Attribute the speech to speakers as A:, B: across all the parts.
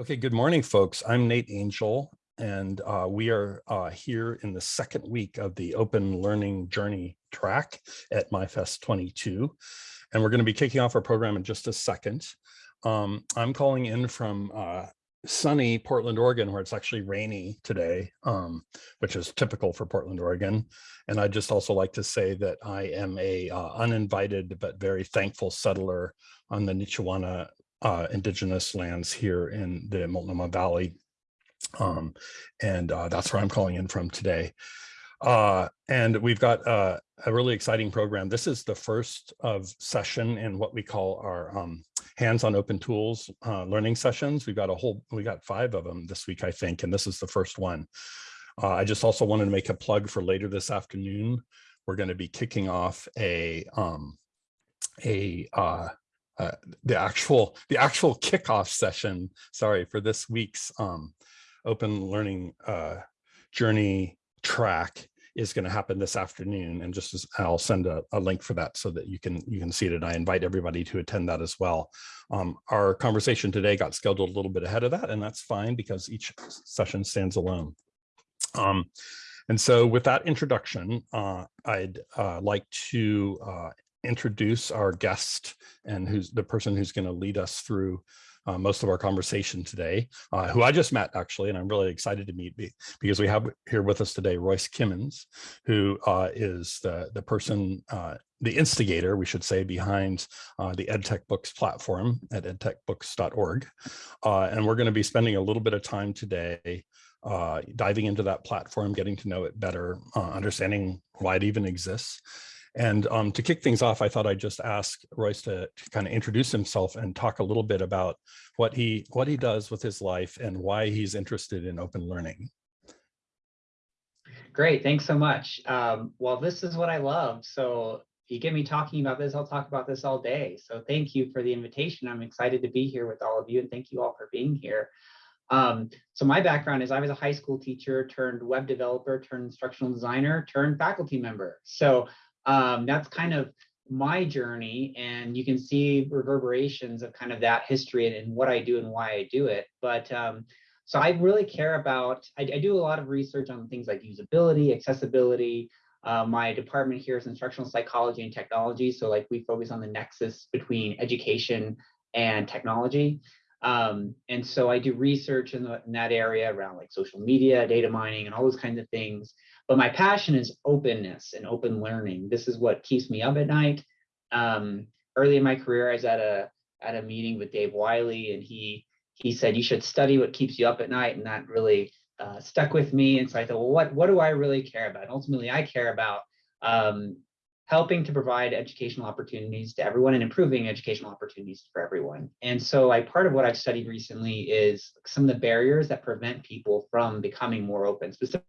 A: Okay, good morning, folks. I'm Nate Angel, and uh, we are uh, here in the second week of the Open Learning Journey track at MyFest 22. And we're going to be kicking off our program in just a second. Um, I'm calling in from uh, sunny Portland, Oregon, where it's actually rainy today, um, which is typical for Portland, Oregon. And I'd just also like to say that I am a uh, uninvited but very thankful settler on the Nichiwana uh, indigenous lands here in the Multnomah Valley. Um, and uh, that's where I'm calling in from today. Uh, and we've got uh, a really exciting program. This is the first of session in what we call our um, hands-on open tools uh, learning sessions. We've got a whole, we got five of them this week, I think, and this is the first one. Uh, I just also wanted to make a plug for later this afternoon. We're going to be kicking off a um, a uh, the actual the actual kickoff session. Sorry for this week's um, open learning uh, journey track is going to happen this afternoon and just as I'll send a, a, link for that so that you can you can see it and I invite everybody to attend that as well. Um, our conversation today got scheduled a little bit ahead of that and that's fine because each session stands alone. Um, and so with that introduction, uh, I'd uh, like to uh, introduce our guest and who's the person who's going to lead us through uh, most of our conversation today, uh, who I just met actually, and I'm really excited to meet because we have here with us today Royce Kimmons, who uh, is the, the person, uh, the instigator, we should say, behind uh, the EdTech Books platform at edtechbooks.org. Uh, and we're going to be spending a little bit of time today diving into that platform, getting to know it better, understanding why it even exists, and um, to kick things off, I thought I'd just ask Royce to, to kind of introduce himself and talk a little bit about what he what he does with his life and why he's interested in open learning.
B: Great, thanks so much. Um, well, this is what I love. So you get me talking about this, I'll talk about this all day. So thank you for the invitation. I'm excited to be here with all of you and thank you all for being here. Um, so my background is I was a high school teacher turned web developer, turned instructional designer, turned faculty member. So um, that's kind of my journey and you can see reverberations of kind of that history and, and what I do and why I do it. But um, so I really care about, I, I, do a lot of research on things like usability, accessibility. Uh, my department here is instructional psychology and technology. So like we focus on the nexus between education and technology. Um, and so I do research in, the, in that area around like social media, data mining, and all those kinds of things. But my passion is openness and open learning. This is what keeps me up at night. Um, early in my career, I was at a at a meeting with Dave Wiley, and he he said you should study what keeps you up at night, and that really uh, stuck with me. And so I thought, well, what what do I really care about? And ultimately, I care about um, helping to provide educational opportunities to everyone and improving educational opportunities for everyone. And so I part of what I've studied recently is some of the barriers that prevent people from becoming more open, specifically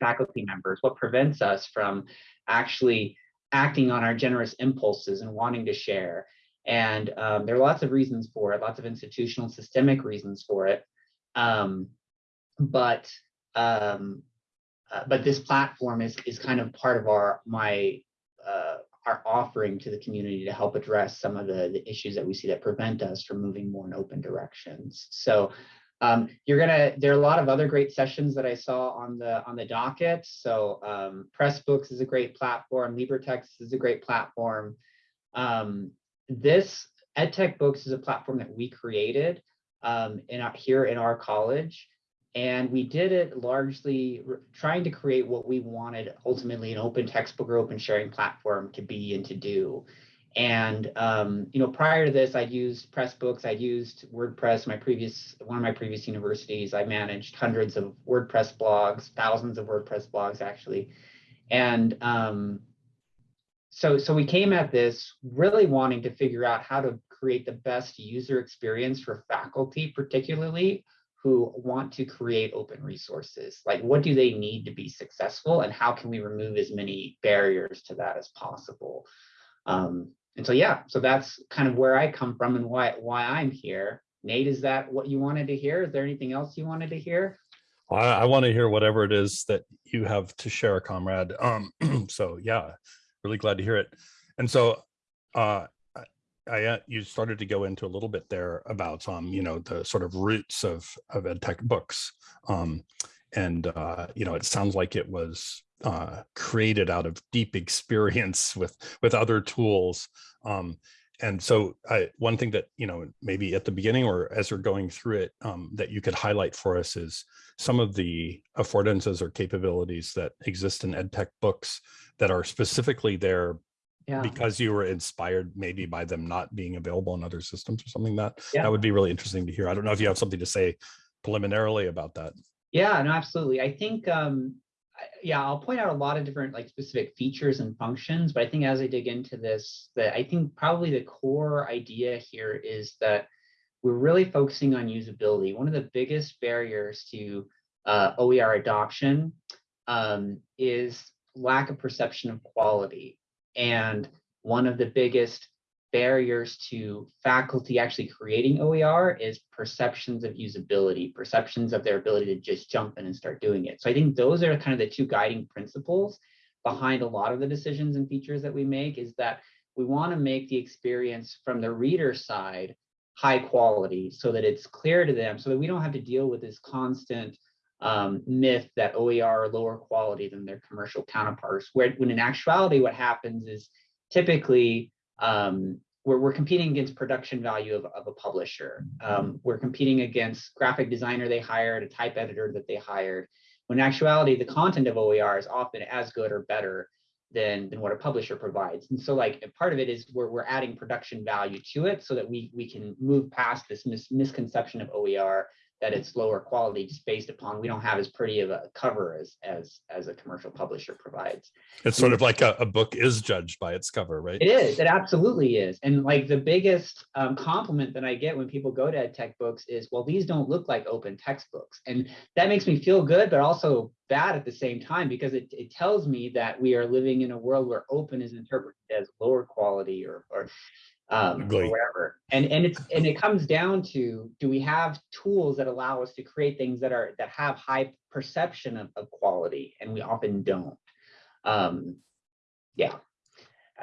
B: faculty members, what prevents us from actually acting on our generous impulses and wanting to share. And um, there are lots of reasons for it, lots of institutional systemic reasons for it. Um, but um, uh, but this platform is is kind of part of our my uh, our offering to the community to help address some of the, the issues that we see that prevent us from moving more in open directions. So um, you're gonna, there are a lot of other great sessions that I saw on the on the docket. So um, Pressbooks is a great platform, LibreText is a great platform. Um, this EdTech Books is a platform that we created um, in our, here in our college. And we did it largely trying to create what we wanted ultimately an open textbook or open sharing platform to be and to do. And um, you know, prior to this, I'd used Pressbooks, I'd used WordPress. My previous one of my previous universities, I managed hundreds of WordPress blogs, thousands of WordPress blogs actually, and um, so so we came at this really wanting to figure out how to create the best user experience for faculty, particularly who want to create open resources. Like, what do they need to be successful, and how can we remove as many barriers to that as possible? Um, and so, yeah, so that's kind of where I come from and why why I'm here. Nate, is that what you wanted to hear? Is there anything else you wanted to hear?
A: I, I want to hear whatever it is that you have to share, comrade. Um, so yeah, really glad to hear it. And so, uh, I, uh, you started to go into a little bit there about, um, you know, the sort of roots of, of ed tech books. Um, and, uh, you know, it sounds like it was uh, created out of deep experience with, with other tools. Um, and so I, one thing that, you know, maybe at the beginning or as we're going through it, um, that you could highlight for us is some of the affordances or capabilities that exist in ed tech books that are specifically there
B: Yeah,
A: because you were inspired maybe by them not being available in other systems or something that
B: Yeah.
A: that would be really interesting to hear. I don't know if you have something to say preliminarily about that.
B: yeah, no, absolutely. I think, um, yeah, I'll point out a lot of different like specific features and functions, but I think as I dig into this, that I think probably the core idea here is that we're really focusing on usability. One of the biggest barriers to uh, OER adoption um, is lack of perception of quality. And one of the biggest barriers to faculty actually creating OER is perceptions of usability, perceptions of their ability to just jump in and start doing it. So I think those are kind of the two guiding principles behind a lot of the decisions and features that we make is that we want to make the experience from the reader side high quality so that it's clear to them so that we don't have to deal with this constant um, myth that OER are lower quality than their commercial counterparts, where when in actuality what happens is typically um, we're, we're competing against production value of, of a publisher. Um, we're competing against graphic designer they hired, a type editor that they hired. When in actuality, the content of OER is often as good or better than, than what a publisher provides. And so like part of it is we're, we're adding production value to it so that we, we can move past this mis misconception of OER that it's lower quality just based upon we don't have as pretty of a cover as as as a commercial publisher provides.
A: It's sort of like a, a book is judged by its cover, right?
B: It is. It absolutely is. And like the biggest um, compliment that I get when people go to ed tech books is, well, these don't look like open textbooks. And that makes me feel good, but also bad at the same time because it, it tells me that we are living in a world where open is interpreted as lower quality or, or um, or. And and it's and it comes down to do we have tools that allow us to create things that are that have high perception of, of quality, and we often don't. Um, yeah.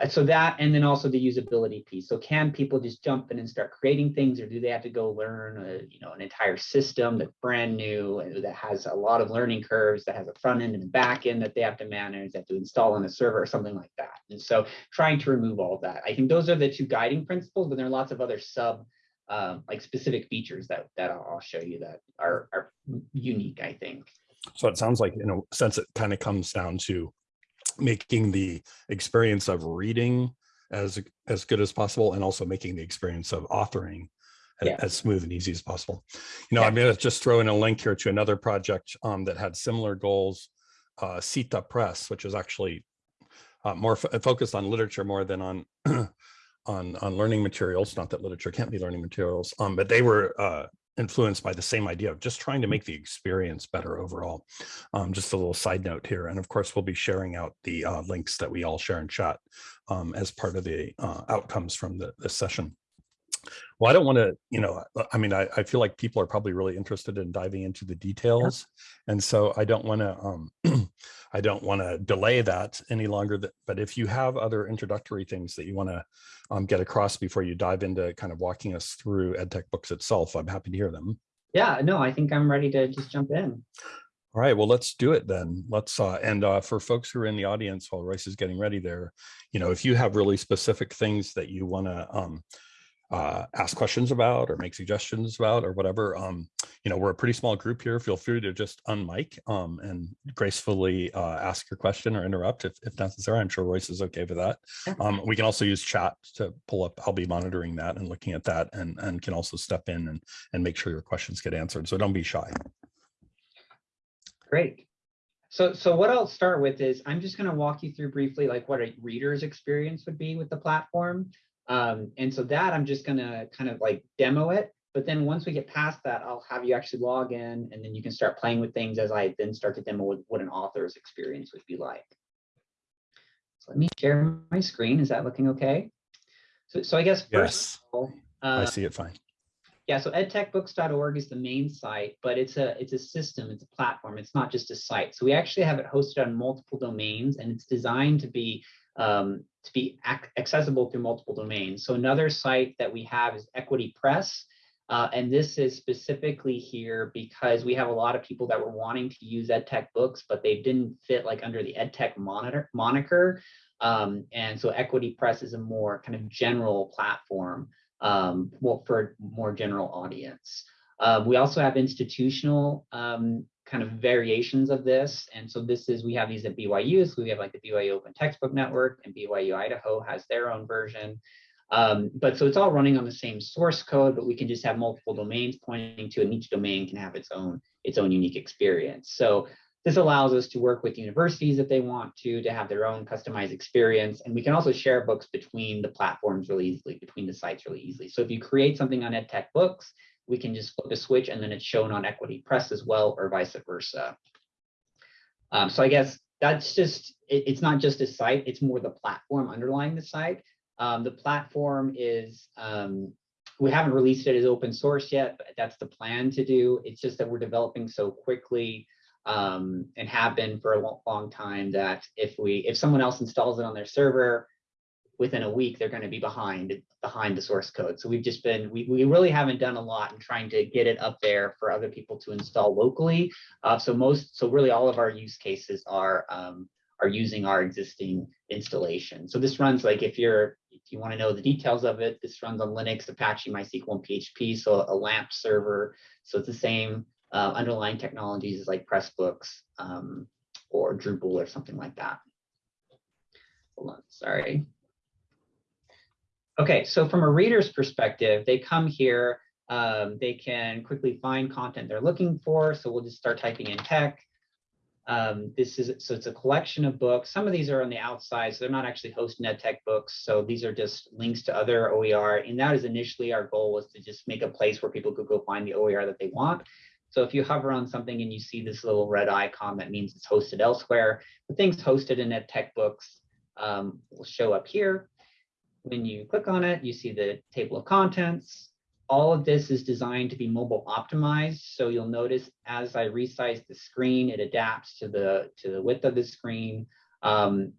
B: Uh, So that, and then also the usability piece. So can people just jump in and start creating things, or do they have to go learn, a, you know, an entire system that's brand new that has a lot of learning curves, that has a front end and a back end that they have to manage, that to install on a server or something like that. And so trying to remove all that. I think those are the two guiding principles, but there are lots of other sub, um, like specific features that that I'll show you that are are unique. I think.
A: So it sounds like in a sense, it kind of comes down to making the experience of reading as as good as possible and also making the experience of authoring
B: Yeah.
A: as smooth and easy as possible. You know,
B: Yeah.
A: I'm going to just throw in a link here to another project um, that had similar goals, uh, Sita Press, which is actually uh, more fo- focused on literature more than on on on learning materials. Not that literature can't be learning materials, um, but they were uh, influenced by the same idea of just trying to make the experience better overall. Um, just a little side note here. And of course, we'll be sharing out the uh, links that we all share in chat um, as part of the uh, outcomes from the, this session. Well, I don't want to, you know, uh, I mean, I, I feel like people are probably really interested in diving into the details. And so I don't want to, um, I don't want to delay that any longer. That, but if you have other introductory things that you want to um, get across before you dive into kind of walking us through EdTech books itself, I'm happy to hear them.
B: Yeah. No, I think I'm ready to just jump in.
A: All right, well, let's do it then. Let's, uh, and uh, for folks who are in the audience while Royce is getting ready there, you know, if you have really specific things that you want to um, uh, ask questions about or make suggestions about or whatever, um, you know, we're a pretty small group here. Feel free to just unmic um, and gracefully uh, ask your question or interrupt if, if necessary. I'm sure Royce is okay with that. Um, we can also use chat to pull up. I'll be monitoring that and looking at that and, and can also step in and, and make sure your questions get answered. So don't be shy.
B: Great. So, so what I'll start with is I'm just going to walk you through briefly like what a reader's experience would be with the platform. Um, and so that I'm just going to kind of like demo it. But then once we get past that, I'll have you actually log in and then you can start playing with things as I then start to demo what, what an author's experience would be like. So let me share my screen. Is that looking okay? So, so I guess first
A: Yes,
B: all,
A: I
B: uh,
A: see it fine.
B: yeah, so edtechbooks.org is the main site, but it's a it's a system, it's a platform. It's not just a site. So we actually have it hosted on multiple domains, and it's designed to be um, to be ac- accessible through multiple domains. So another site that we have is Equity Press. Uh, and this is specifically here because we have a lot of people that were wanting to use EdTech books, but they didn't fit like under the EdTech monitor moniker. Um, and so Equity Press is a more kind of general platform um, well, for more general audience. Uh, we also have institutional um, kind of variations of this. And so this is, we have these at BYU. So we have like the BYU Open Textbook Network and BYU Idaho has their own version. Um, but so it's all running on the same source code, but we can just have multiple domains pointing to, and each domain can have its own its own unique experience. So this allows us to work with universities if they want to, to have their own customized experience. And we can also share books between the platforms really easily, between the sites really easily. So if you create something on EdTech Books, we can just flip a switch and then it's shown on Equity Press as well, or vice versa. Um, so I guess that's just, it, it's not just a site, it's more the platform underlying the site. Um, the platform is, um, we haven't released it as open source yet, but that's the plan to do. It's just that we're developing so quickly um, and have been for a long, long time that if we, if someone else installs it on their server, within a week, they're going to be behind behind the source code. So we've just been, we, we really haven't done a lot in trying to get it up there for other people to install locally. Uh, so most, so really all of our use cases are um, are using our existing installation. So this runs like if you're, if you want to know the details of it, this runs on Linux, Apache, MySQL, and PHP. So a LAMP server. So it's the same uh, underlying technologies as like Pressbooks um, or Drupal or something like that. Hold on, sorry. Okay, so from a reader's perspective, they come here, um, they can quickly find content they're looking for. So we'll just start typing in tech. Um, this is, so it's a collection of books. Some of these are on the outside, so they're not actually hosting EdTech books. So these are just links to other OER. And that is initially our goal was to just make a place where people could go find the OER that they want. So if you hover on something and you see this little red icon, that means it's hosted elsewhere. The things hosted in EdTech books um, will show up here. When you click on it, you see the table of contents. All of this is designed to be mobile optimized. So you'll notice as I resize the screen, it adapts to the, to the width of the screen. Um,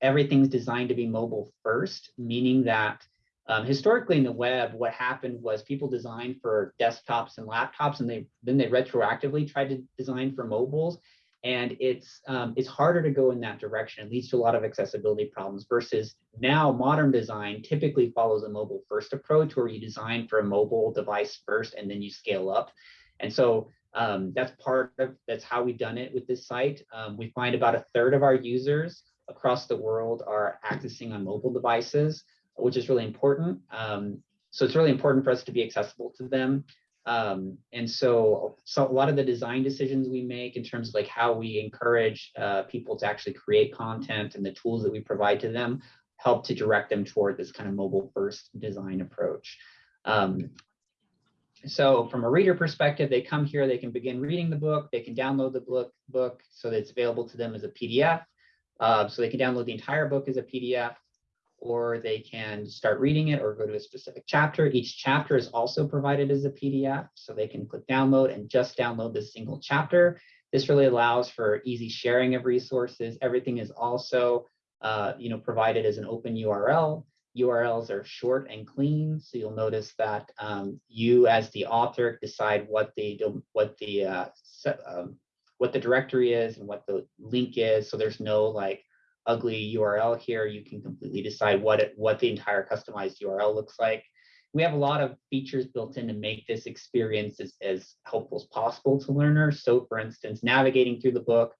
B: everything's designed to be mobile first, meaning that um, historically in the web, what happened was people designed for desktops and laptops, and they then they retroactively tried to design for mobiles and it's um, it's harder to go in that direction. It leads to a lot of accessibility problems versus now modern design typically follows a mobile first approach where you design for a mobile device first and then you scale up. And so um, that's part of that's how we've done it with this site. Um, we find about a third of our users across the world are accessing on mobile devices, which is really important. Um, so it's really important for us to be accessible to them. Um, and so, so a lot of the design decisions we make in terms of like how we encourage uh, people to actually create content and the tools that we provide to them help to direct them toward this kind of mobile first design approach. Um, so from a reader perspective, they come here, they can begin reading the book, they can download the book, book so that it's available to them as a PDF. Uh, so they can download the entire book as a PDF or they can start reading it or go to a specific chapter. Each chapter is also provided as a PDF, so they can click download and just download this single chapter. This really allows for easy sharing of resources. Everything is also uh, you know, provided as an open URL. URLs are short and clean, so you'll notice that um, you as the author decide what the what the uh, um, what the directory is and what the link is. So there's no like ugly URL here, you can completely decide what it, what the entire customized URL looks like. We have a lot of features built in to make this experience as, as helpful as possible to learners. So for instance, navigating through the book,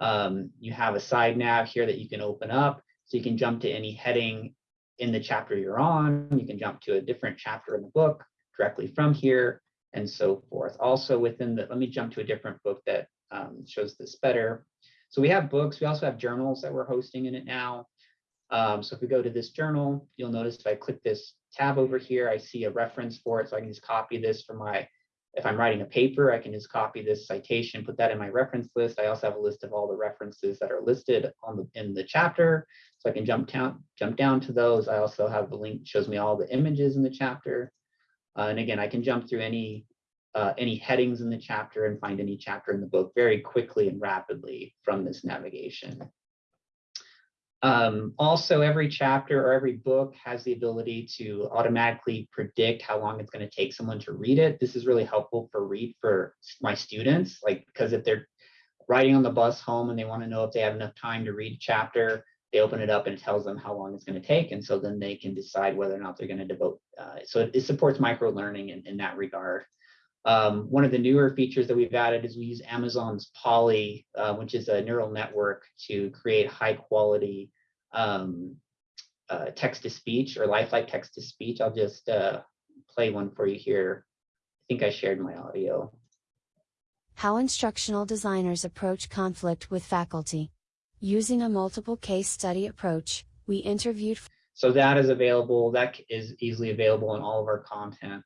B: um, you have a side nav here that you can open up. So you can jump to any heading in the chapter you're on. You can jump to a different chapter in the book directly from here and so forth. Also within the, let me jump to a different book that um, shows this better. So we have books. We also have journals that we're hosting in it now. Um, so if we go to this journal, you'll notice if I click this tab over here, I see a reference for it. So I can just copy this from my, if I'm writing a paper, I can just copy this citation, put that in my reference list. I also have a list of all the references that are listed on the in the chapter. So I can jump down, jump down to those. I also have the link shows me all the images in the chapter. Uh, and again, I can jump through any uh, any headings in the chapter and find any chapter in the book very quickly and rapidly from this navigation. Um, also, every chapter or every book has the ability to automatically predict how long it's going to take someone to read it. This is really helpful for read for my students, like because if they're riding on the bus home and they want to know if they have enough time to read a chapter, they open it up and it tells them how long it's going to take, and so then they can decide whether or not they're going to devote. Uh, so it, it supports micro learning in, in that regard. Um, one of the newer features that we've added is we use Amazon's Polly, uh, which is a neural network to create high quality um, uh, text to speech or lifelike text to speech. I'll just uh, play one for you here. I think I shared my audio.
C: How instructional designers approach conflict with faculty. Using a multiple case study approach, we interviewed.
B: So that is available. That is easily available in all of our content.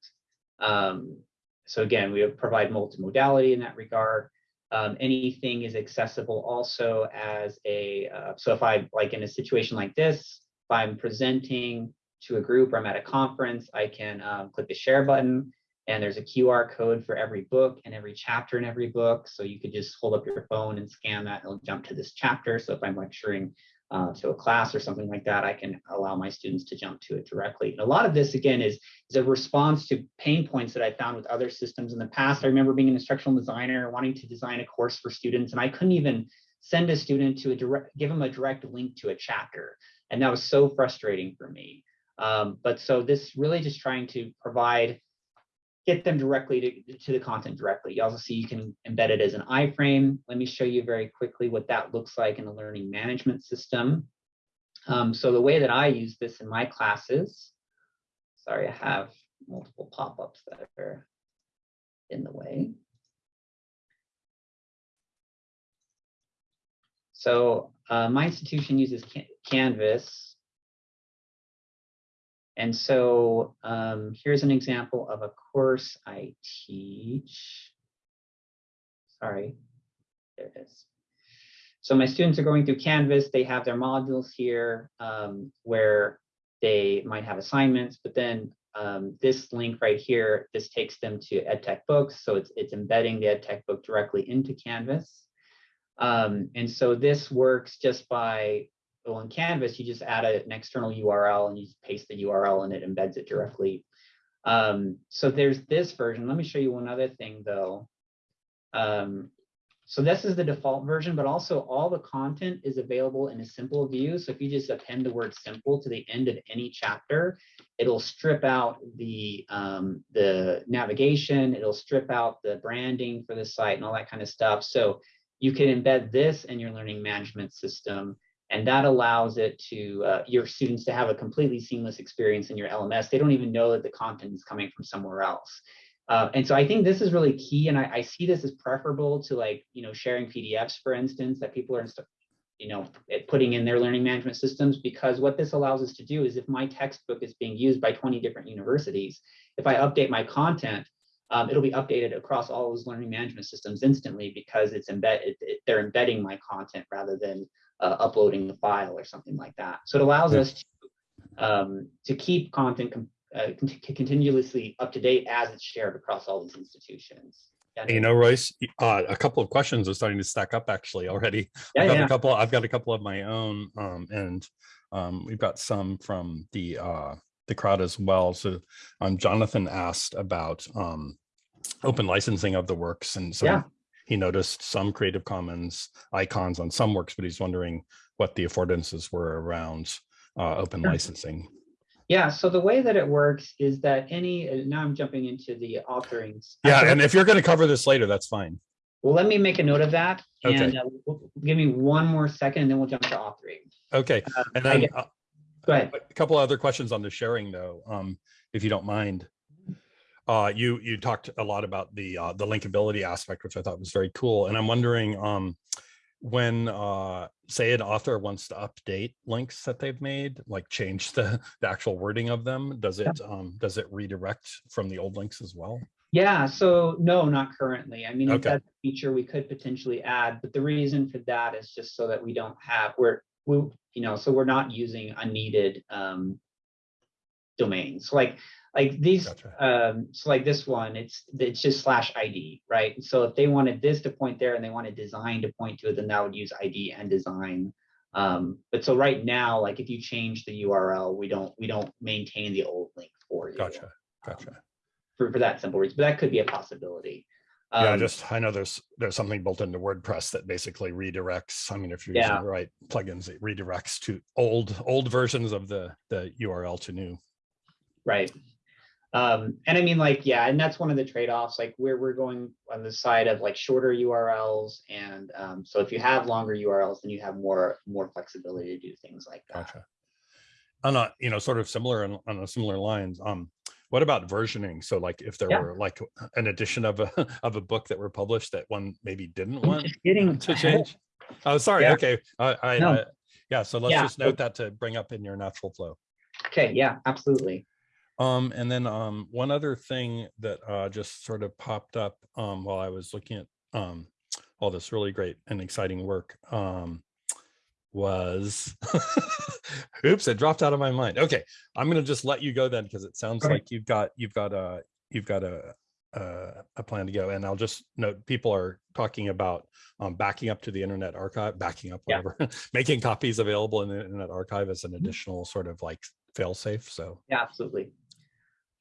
B: Um, so again, we provide multimodality in that regard. Um, anything is accessible also as a, uh, so if I, like in a situation like this, if I'm presenting to a group or I'm at a conference, I can um, click the share button and there's a QR code for every book and every chapter in every book. So you could just hold up your phone and scan that, and it'll jump to this chapter. So if I'm lecturing uh, to a class or something like that, I can allow my students to jump to it directly. And a lot of this, again, is, is a response to pain points that I found with other systems in the past. I remember being an instructional designer, wanting to design a course for students, and I couldn't even send a student to a direct, give them a direct link to a chapter. And that was so frustrating for me. Um, but so this really just trying to provide get them directly to, to the content directly. You also see you can embed it as an iframe. Let me show you very quickly what that looks like in a learning management system. Um, so the way that I use this in my classes, sorry, I have multiple pop-ups that are in the way. So uh, my institution uses Canvas and so um, here's an example of a course I teach. Sorry, there it is. So my students are going through Canvas. They have their modules here um, where they might have assignments, but then um, this link right here, this takes them to EdTech books. So it's, it's embedding the EdTech book directly into Canvas. Um, and so this works just by well, in Canvas, you just add a, an external URL and you paste the URL and it embeds it directly. Um, so there's this version. Let me show you one other thing though. Um, so this is the default version, but also all the content is available in a simple view. So if you just append the word simple to the end of any chapter, it'll strip out the, um, the navigation, it'll strip out the branding for the site and all that kind of stuff. So you can embed this in your learning management system and that allows it to uh, your students to have a completely seamless experience in your LMS. They don't even know that the content is coming from somewhere else. Uh, and so I think this is really key. And I, I, see this as preferable to like, you know, sharing PDFs, for instance, that people are, you know, putting in their learning management systems, because what this allows us to do is if my textbook is being used by 20 different universities, if I update my content, um, it'll be updated across all those learning management systems instantly because it's embed, it, it, they're embedding my content rather than uh, uploading the file or something like that. So it allows us to, um, to keep content uh, continuously up to date as it's shared across all these institutions.
A: You know, Royce, uh, a couple of questions are starting to stack up actually already.
B: Yeah,
A: I've got
B: yeah.
A: a couple. I've got a couple of my own, um, and um, we've got some from the uh, the crowd as well. So, um, Jonathan asked about um, open licensing of the works, and so
B: Yeah.
A: He noticed some Creative Commons icons on some works, but he's wondering what the affordances were around uh, open licensing.
B: Yeah, so the way that it works is that any, uh, now I'm jumping into the authoring.
A: Yeah, and if you're going to cover this later, that's fine.
B: Well, let me make a note of that
A: Okay.
B: and uh, give me one more second and then we'll jump to authoring.
A: Okay,
B: Uh,
A: and then
B: Go ahead.
A: a couple other questions on the sharing though, um, if you don't mind. Uh, you you talked a lot about the uh, the linkability aspect, which I thought was very cool, and I'm wondering um, when uh, say an author wants to update links that they've made, like change the the actual wording of them, does it um, does it redirect from the old links as well?
B: Yeah, so no, not currently. I mean, if
A: Okay.
B: that's a feature we could potentially add, but the reason for that is just so that we don't have, we're, we, you know, so we're not using unneeded um, domains. Like, like these,
A: Gotcha.
B: um, so like this one, it's, it's just slash ID, right? So if they wanted this to point there and they wanted design to point to it, then that would use ID and design. Um, but so right now, like if you change the URL, we don't, we don't maintain the old link for you.
A: Gotcha, gotcha.
B: For, for that simple reason, but that could be a possibility.
A: Yeah,
B: Um,
A: just, I know there's, there's something built into WordPress that basically redirects, I mean, if you're
B: Yeah.
A: using the right plugins, it redirects to old, old versions of the, the URL to new.
B: Right. Um, and I mean, like, yeah, and that's one of the trade-offs, like where we're going on the side of like shorter URLs. And um, so if you have longer URLs, then you have more, more flexibility to do things like that.
A: Gotcha. On a, you know, sort of similar on, on a similar lines, um, what about versioning? So like if there
B: Yeah.
A: were like an edition of a, of a book that were published that one maybe didn't want
B: getting
A: to change? Oh, sorry,
B: Yeah.
A: okay, I, I,
B: No.
A: I- yeah, so let's
B: Yeah,
A: just note that to bring up in your natural flow.
B: Okay, yeah, absolutely.
A: Um, and then, um, one other thing that, uh, just sort of popped up, um, while I was looking at, um, all this really great and exciting work, um, was, oops, it dropped out of my mind. Okay, I'm gonna just let you go then, because it sounds
B: Okay.
A: like you've got, you've got a, you've got a, a, a plan to go. And I'll just note, people are talking about, um, backing up to the Internet Archive, backing up,
B: Yeah.
A: whatever, making copies available in the Internet Archive as an
B: Mhm.
A: additional sort of like fail-safe, so.
B: Yeah, absolutely.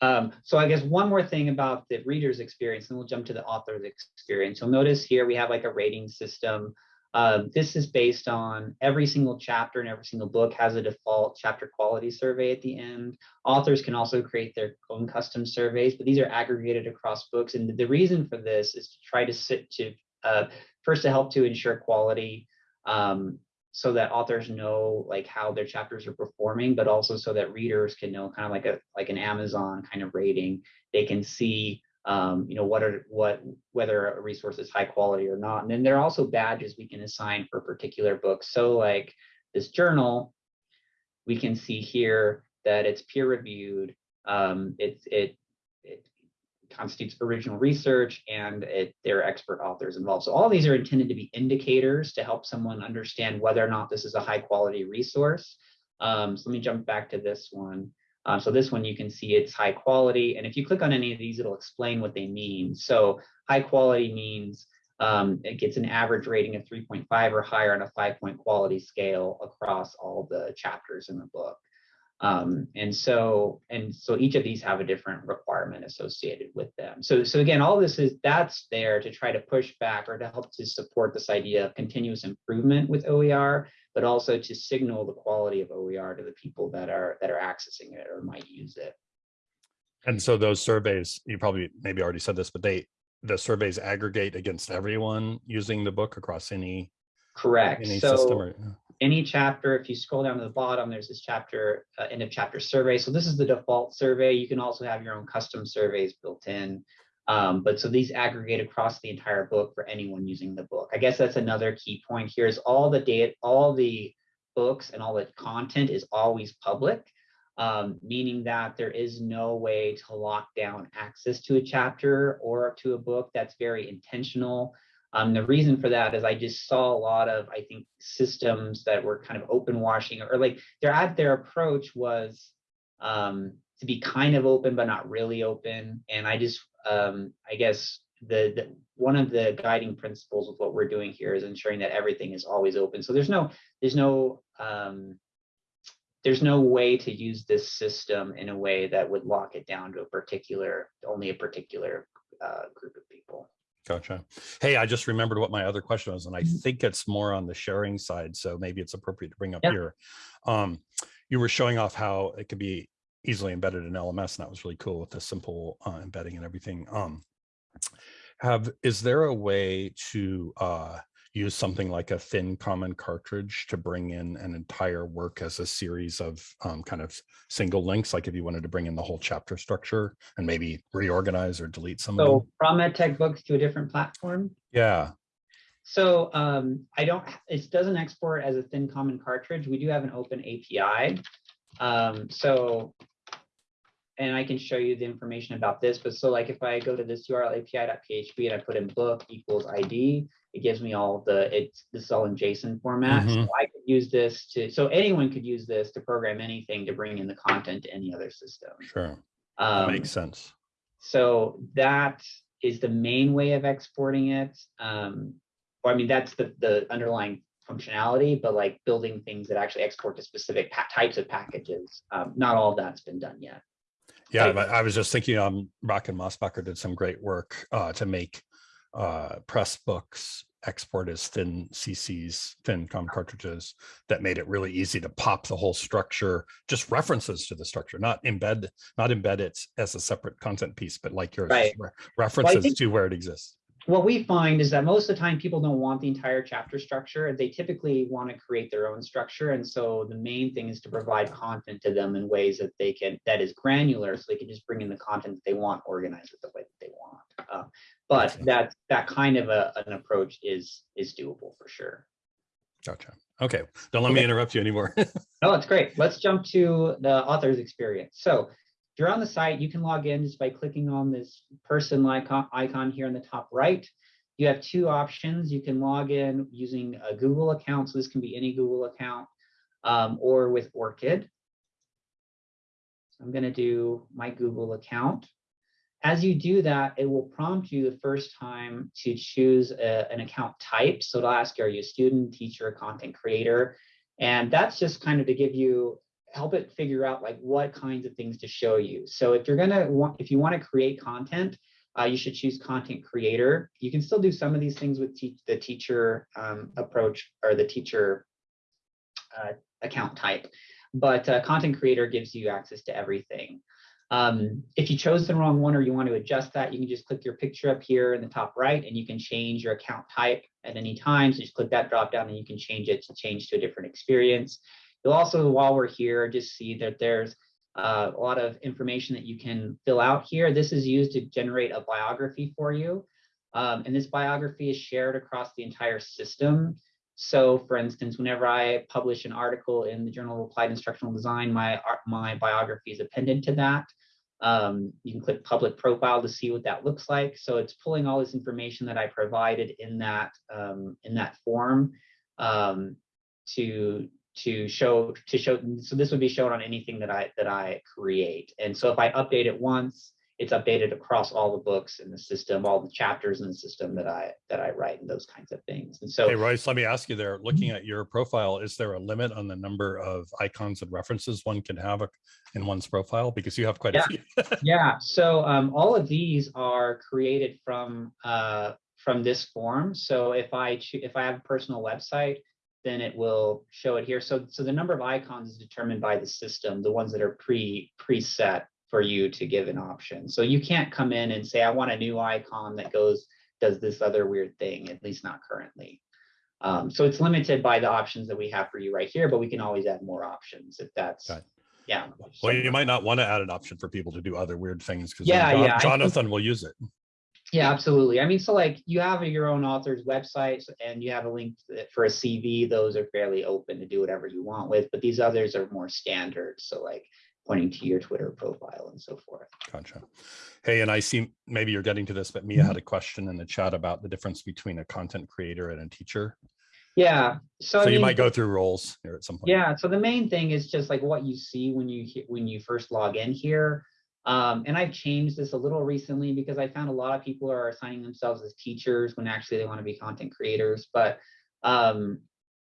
B: Um, so I guess one more thing about the reader's experience, and we'll jump to the author's experience. You'll notice here we have like a rating system. Um, this is based on every single chapter and every single book has a default chapter quality survey at the end. Authors can also create their own custom surveys, but these are aggregated across books. And the reason for this is to try to sit to uh, first to help to ensure quality. Um, so that authors know like how their chapters are performing, but also so that readers can know kind of like a like an Amazon kind of rating. They can see um, you know what are what whether a resource is high quality or not. And then there are also badges we can assign for particular books. So like this journal, we can see here that it's peer reviewed. Um, it's it it constitutes original research and it, there are expert authors involved. So all these are intended to be indicators to help someone understand whether or not this is a high quality resource. Um, so let me jump back to this one. Um, so this one you can see it's high quality. And if you click on any of these, it'll explain what they mean. So high quality means um, it gets an average rating of 3.5 or higher on a five point quality scale across all the chapters in the book. Um, and so, and so each of these have a different requirement associated with them. So, so again, all this is that's there to try to push back or to help to support this idea of continuous improvement with OER, but also to signal the quality of OER to the people that are that are accessing it or might use it.
A: And so those surveys, you probably maybe already said this, but they, the surveys aggregate against everyone using the book across any,
B: Correct.
A: any system
B: So
A: or,
B: any chapter, if you scroll down to the bottom, there's this chapter, uh, end of chapter survey. So this is the default survey. You can also have your own custom surveys built in. Um, but so these aggregate across the entire book for anyone using the book. I guess that's another key point here is all the data, all the books and all the content is always public, um, meaning that there is no way to lock down access to a chapter or to a book. That's very intentional. Um, the reason for that is I just saw a lot of, I think, systems that were kind of open washing or like their at their approach was um, to be kind of open but not really open. And I just, um, I guess the, the one of the guiding principles of what we're doing here is ensuring that everything is always open. So there's no, there's no, um, there's no way to use this system in a way that would lock it down to a particular, only a particular uh, group of people.
A: Gotcha. Hey, I just remembered what my other question was, and I
B: Mhm.
A: think it's more on the sharing side, so maybe it's appropriate to bring up
B: Yeah.
A: here. Um, you were showing off how it could be easily embedded in LMS, and that was really cool with the simple uh, embedding and everything. Um, have, is there a way to uh, use something like a thin common cartridge to bring in an entire work as a series of um, kind of single links, like if you wanted to bring in the whole chapter structure and maybe reorganize or delete some of them?
B: So from EdTech books to a different platform.
A: Yeah,
B: So um, I don't, it doesn't export as a thin common cartridge. We do have an open API. Um, so, and I can show you the information about this, but so like if I go to this URL API.php and I put in book equals ID, it gives me all the, it's, this is all in JSON format. So
A: Mhm.
B: I could use this to, so anyone could use this to program anything to bring in the content to any other system.
A: sure.
B: Um,
A: makes sense.
B: so that is the main way of exporting it. Um, or I mean, that's the, the underlying functionality, but like building things that actually export to specific types of packages. Um, not all of that's been done yet.
A: Yeah, but I was just thinking, um, Brock and Mossbacher did some great work, uh, to make, uh, Pressbooks export as thin CCs, thin COM cartridges that made it really easy to pop the whole structure, just references to the structure, not embed, not embed it as a separate content piece, but like your
B: Right.
A: re- references
B: think-
A: to where it exists.
B: What we find is that most of the time people don't want the entire chapter structure. They typically want to create their own structure. And so the main thing is to provide content to them in ways that they can, that is granular, so they can just bring in the content that they want, organize it the way that they want. Uh, But that, that kind of a, an approach is, is doable for sure.
A: Gotcha. Okay, don't let me interrupt you anymore.
B: No, that's great. Let's jump to the author's experience. So if you're on the site, you can log in just by clicking on this person icon, here in the top right. You have two options. You can log in using a Google account. So this can be any Google account um, or with ORCID. So I'm going to do my Google account. As you do that, it will prompt you the first time to choose a- an account type. So it'll ask are you a student, teacher, content creator? And that's just kind of to give you, help it figure out like what kinds of things to show you. So if you're gonna want, if you want to create content, uh, you should choose content creator. You can still do some of these things with teach, the teacher um, approach or the teacher uh, account type, but uh, content creator gives you access to everything. Um, if you chose the wrong one or you want to adjust that, you can just click your picture up here in the top right and you can change your account type at any time. So just click that drop down and you can change it to change to a different experience. You'll also, while we're here, just see that there's uh, a lot of information that you can fill out here. This is used to generate a biography for you. Um, and this biography is shared across the entire system. So for instance, whenever I publish an article in the Journal of Applied Instructional Design, my, my biography is appended to that. Um, you can click public profile to see what that looks like. So it's pulling all this information that I provided in that um, in that form um, to to show to show. So this would be shown on anything that I that I create. And so if I update it once, it's updated across all the books in the system, all the chapters in the system that I that I write, and those kinds of things. And so
A: Hey, Royce, let me ask you there, looking at your profile, is there a limit on the number of icons and references one can have in one's profile? Because you have quite a
B: Yeah.
A: few.
B: Yeah, so um, all of these are created from uh, from this form. So if I if I have a personal website, then it will show it here. So so the number of icons is determined by the system, the ones that are pre preset for you to give an option. So you can't come in and say I want a new icon that goes does this other weird thing, at least not currently. Um, so it's limited by the options that we have for you right here, but we can always add more options if that's yeah.
A: Well, you might not want to add an option for people to do other weird things because
B: Yeah, yeah, I think-
A: Jonathan will use it.
B: Yeah, absolutely. I mean, so like you have your own author's website and you have a link for a CV. Those are fairly open to do whatever you want with, but these others are more standard. So like pointing to your Twitter profile and so forth.
A: Gotcha. Hey, and I see maybe you're getting to this, but
B: Mm-hmm.
A: Mia had a question in the chat about the difference between a content creator and a teacher.
B: Yeah. So, I
A: So you
B: mean,
A: might go through roles here at some point.
B: Yeah, so the main thing is just like what you see when you when you first log in here. Um, and I've changed this a little recently because I found a lot of people are assigning themselves as teachers when actually they want to be content creators. But um,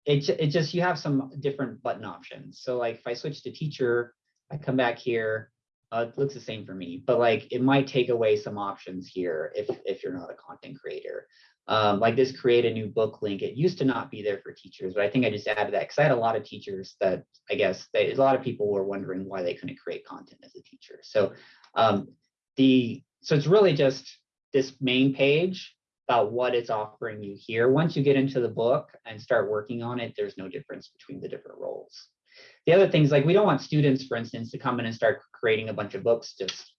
B: it it just you have some different button options. So like if I switch to teacher, I come back here. Uh, it looks the same for me, but like it might take away some options here if if you're not a content creator um, like this create a new book link. It used to not be there for teachers, but I think I just added that because I had a lot of teachers that I guess they, a lot of people were wondering why they couldn't create content as a teacher. So um, the so it's really just this main page about what it's offering you here. Once you get into the book and start working on it, there's no difference between the different roles. The other things like we don't want students, for instance, to come in and start creating a bunch of books just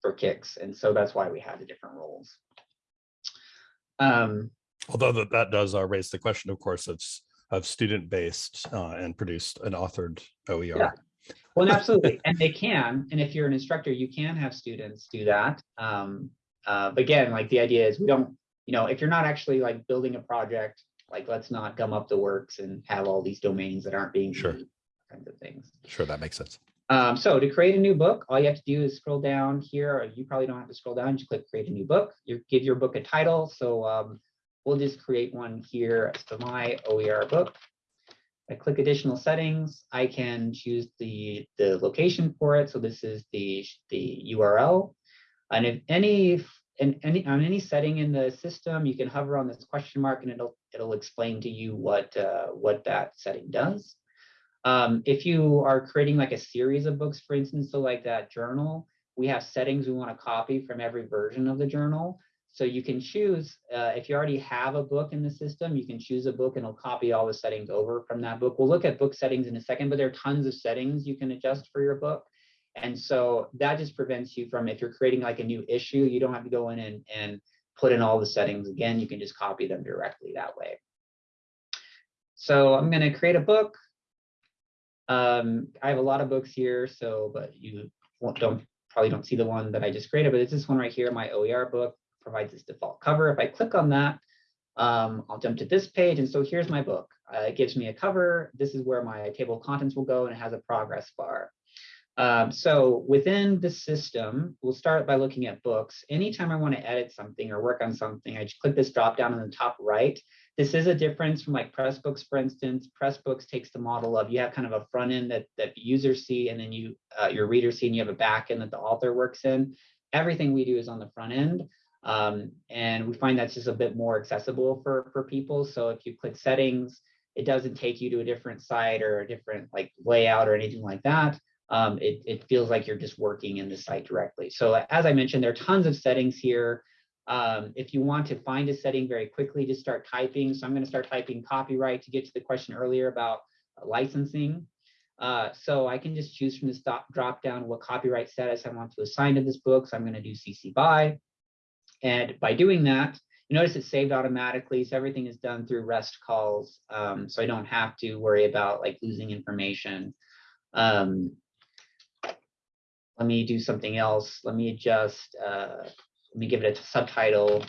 B: for kicks, and so that's why we have the different roles. Um,
A: Although that, that does uh, raise the question, of course, of, of student-based uh, and produced and authored OER.
B: Yeah. well, absolutely, and they can. And if you're an instructor, you can have students do that. Um, uh, but again, like the idea is we don't, you know, if you're not actually like building a project, like let's not gum up the works and have all these domains that aren't being
A: Sure.
B: used, kinds of things.
A: Sure, that makes sense.
B: Um, so to create a new book, all you have to do is scroll down here, you probably don't have to scroll down, just click create a new book. You give your book a title. So um, we'll just create one here. So my OER book. I click additional settings. I can choose the, the location for it. So this is the, the URL. And if any, in any, on any setting in the system, you can hover on this question mark and it'll, it'll explain to you what, uh, what that setting does. Um, if you are creating like a series of books, for instance, so like that journal, we have settings we want to copy from every version of the journal. So you can choose, uh, if you already have a book in the system, you can choose a book and it'll copy all the settings over from that book. We'll look at book settings in a second, but there are tons of settings you can adjust for your book. And so that just prevents you from, if you're creating like a new issue, you don't have to go in and, and put in all the settings again. You can just copy them directly that way. So I'm going to create a book. Um, I have a lot of books here, so but you don't probably don't see the one that I just created, but it's this one right here, my OER book provides this default cover. If I click on that, um, I'll jump to this page. And so here's my book. Uh, it gives me a cover. This is where my table of contents will go and it has a progress bar. Um, so within the system, we'll start by looking at books. Anytime I want to edit something or work on something, I just click this drop down in the top right. This is a difference from like Pressbooks, for instance. Pressbooks takes the model of you have kind of a front end that, that users see and then you uh, your readers see and you have a back end that the author works in. Everything we do is on the front end. Um, and we find that's just a bit more accessible for, for people. So if you click settings, it doesn't take you to a different site or a different like layout or anything like that. Um, it, it feels like you're just working in the site directly. So as I mentioned, there are tons of settings here. Um, if you want to find a setting very quickly, just start typing. So I'm going to start typing copyright to get to the question earlier about licensing. Uh, so I can just choose from this drop down what copyright status I want to assign to this book. So I'm going to do CC BY. And by doing that, you notice it's saved automatically. So everything is done through REST calls. Um, so I don't have to worry about like losing information. Um, let me do something else. Let me adjust, uh, let me give it a subtitle.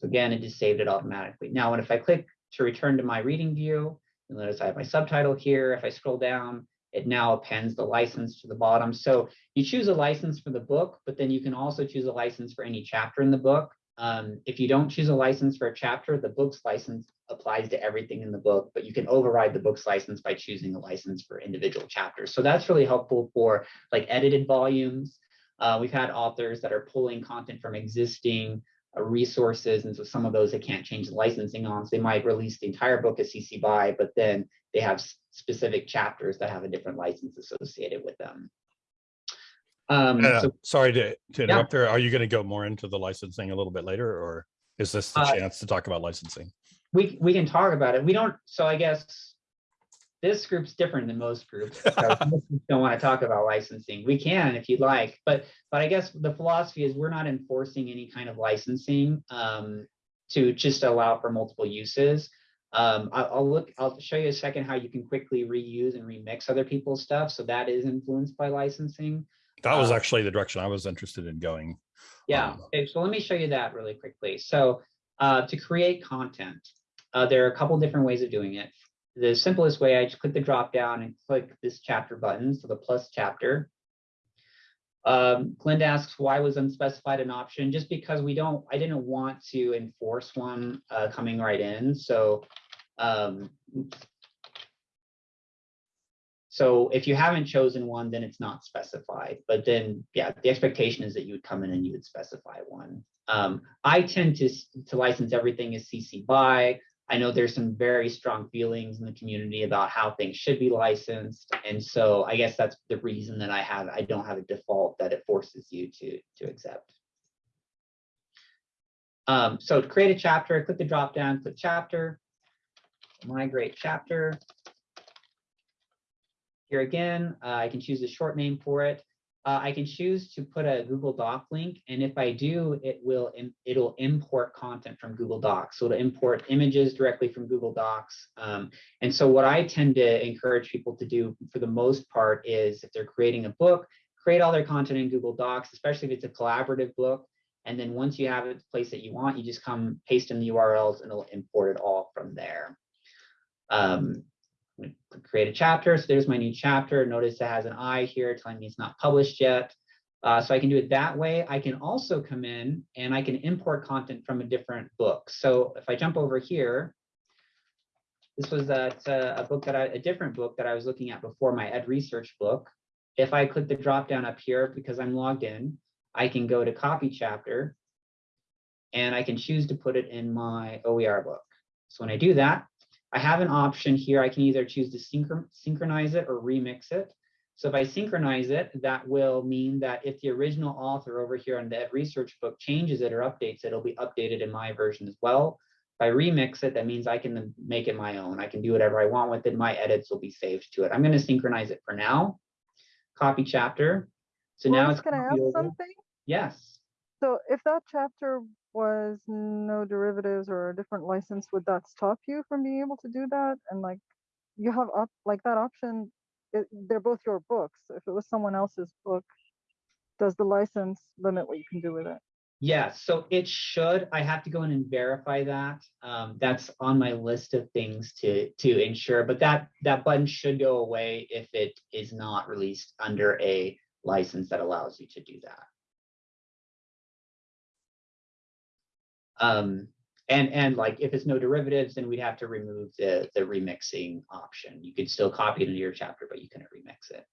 B: So again, it just saved it automatically. Now, and if I click to return to my reading view, you'll notice I have my subtitle here. If I scroll down, it now appends the license to the bottom. So you choose a license for the book, but then you can also choose a license for any chapter in the book. Um, if you don't choose a license for a chapter, the book's license applies to everything in the book, but you can override the book's license by choosing a license for individual chapters. So that's really helpful for like edited volumes. Uh, we've had authors that are pulling content from existing uh, resources. And so some of those they can't change the licensing on. So they might release the entire book as CC BY, but then they have specific chapters that have a different license associated with them. Um,
A: Uh,
B: so,
A: sorry to, to interrupt there. Are you going to go more into the licensing a little bit later or is this the
B: Uh,
A: chance to talk about licensing?
B: we, we can talk about it. We don't, so I guess this group's different than most groups. don't want to talk about licensing. We can if you'd like, but, but I guess the philosophy is we're not enforcing any kind of licensing um, to just allow for multiple uses. Um, I- I'll look, I'll show you a second how you can quickly reuse and remix other people's stuff. So that is influenced by licensing.
A: That was
B: uh,
A: actually the direction I was interested in going.
B: Yeah,
A: Um,
B: okay, so let me show you that really quickly. So uh, to create content, uh, there are a couple different ways of doing it. The simplest way, I just click the drop down and click this chapter button, so the plus chapter. Um, Glenda asks why was unspecified an option? Just because we don't, I didn't want to enforce one uh, coming right in. So, um, so if you haven't chosen one, then it's not specified. But then, yeah, the expectation is that you would come in and you would specify one. Um, I tend to, to license everything as CC BY. I know there's some very strong feelings in the community about how things should be licensed. And so I guess that's the reason that I have, I don't have a default that it forces you to, to accept. Um, so to create a chapter, click the drop down, click chapter, migrate chapter. Here again, uh, I can choose a short name for it. Uh, I can choose to put a Google Doc link, and if I do, it will it'll import content from Google Docs. So it'll import images directly from Google Docs. Um, and so what I tend to encourage people to do for the most part is if they're creating a book, create all their content in Google Docs, especially if it's a collaborative book. And then once you have it the place that you want, you just come paste in the URLs and it'll import it all from there. Um, create a chapter. So there's my new chapter. Notice it has an I here telling me it's not published yet. Uh, so I can do it that way. I can also come in and I can import content from a different book. So if I jump over here, this was a, a book that I, a different book that I was looking at before my ed research book. If I click the drop down up here, because I'm logged in, I can go to copy chapter and I can choose to put it in my OER book. So when I do that, I have an option here. I can either choose to synchron synchronize it or remix it. So if I synchronize it, that will mean that if the original author over here on the Research book changes it or updates it, it'll be updated in my version as well. If I remix it, that means I can make it my own. I can do whatever I want with it. My edits will be saved to it. I'm going to synchronize it for now. Copy chapter. So now it's going
D: to
B: over.
D: something?
B: Yes.
D: So if that chapter was no derivatives or a different license, would that stop you from being able to do that? And like, you have up, like that option, it, they're both your books. If it was someone else's book, does the license limit what you can do with it?
B: Yeah, so it should. I have to go in and verify that. Um, that's on my list of things to to ensure, but that that button should go away if it is not released under a license that allows you to do that. Um, and and like if it's no derivatives, then we'd have to remove the the remixing option. You could still copy it into your chapter, but you couldn't remix it.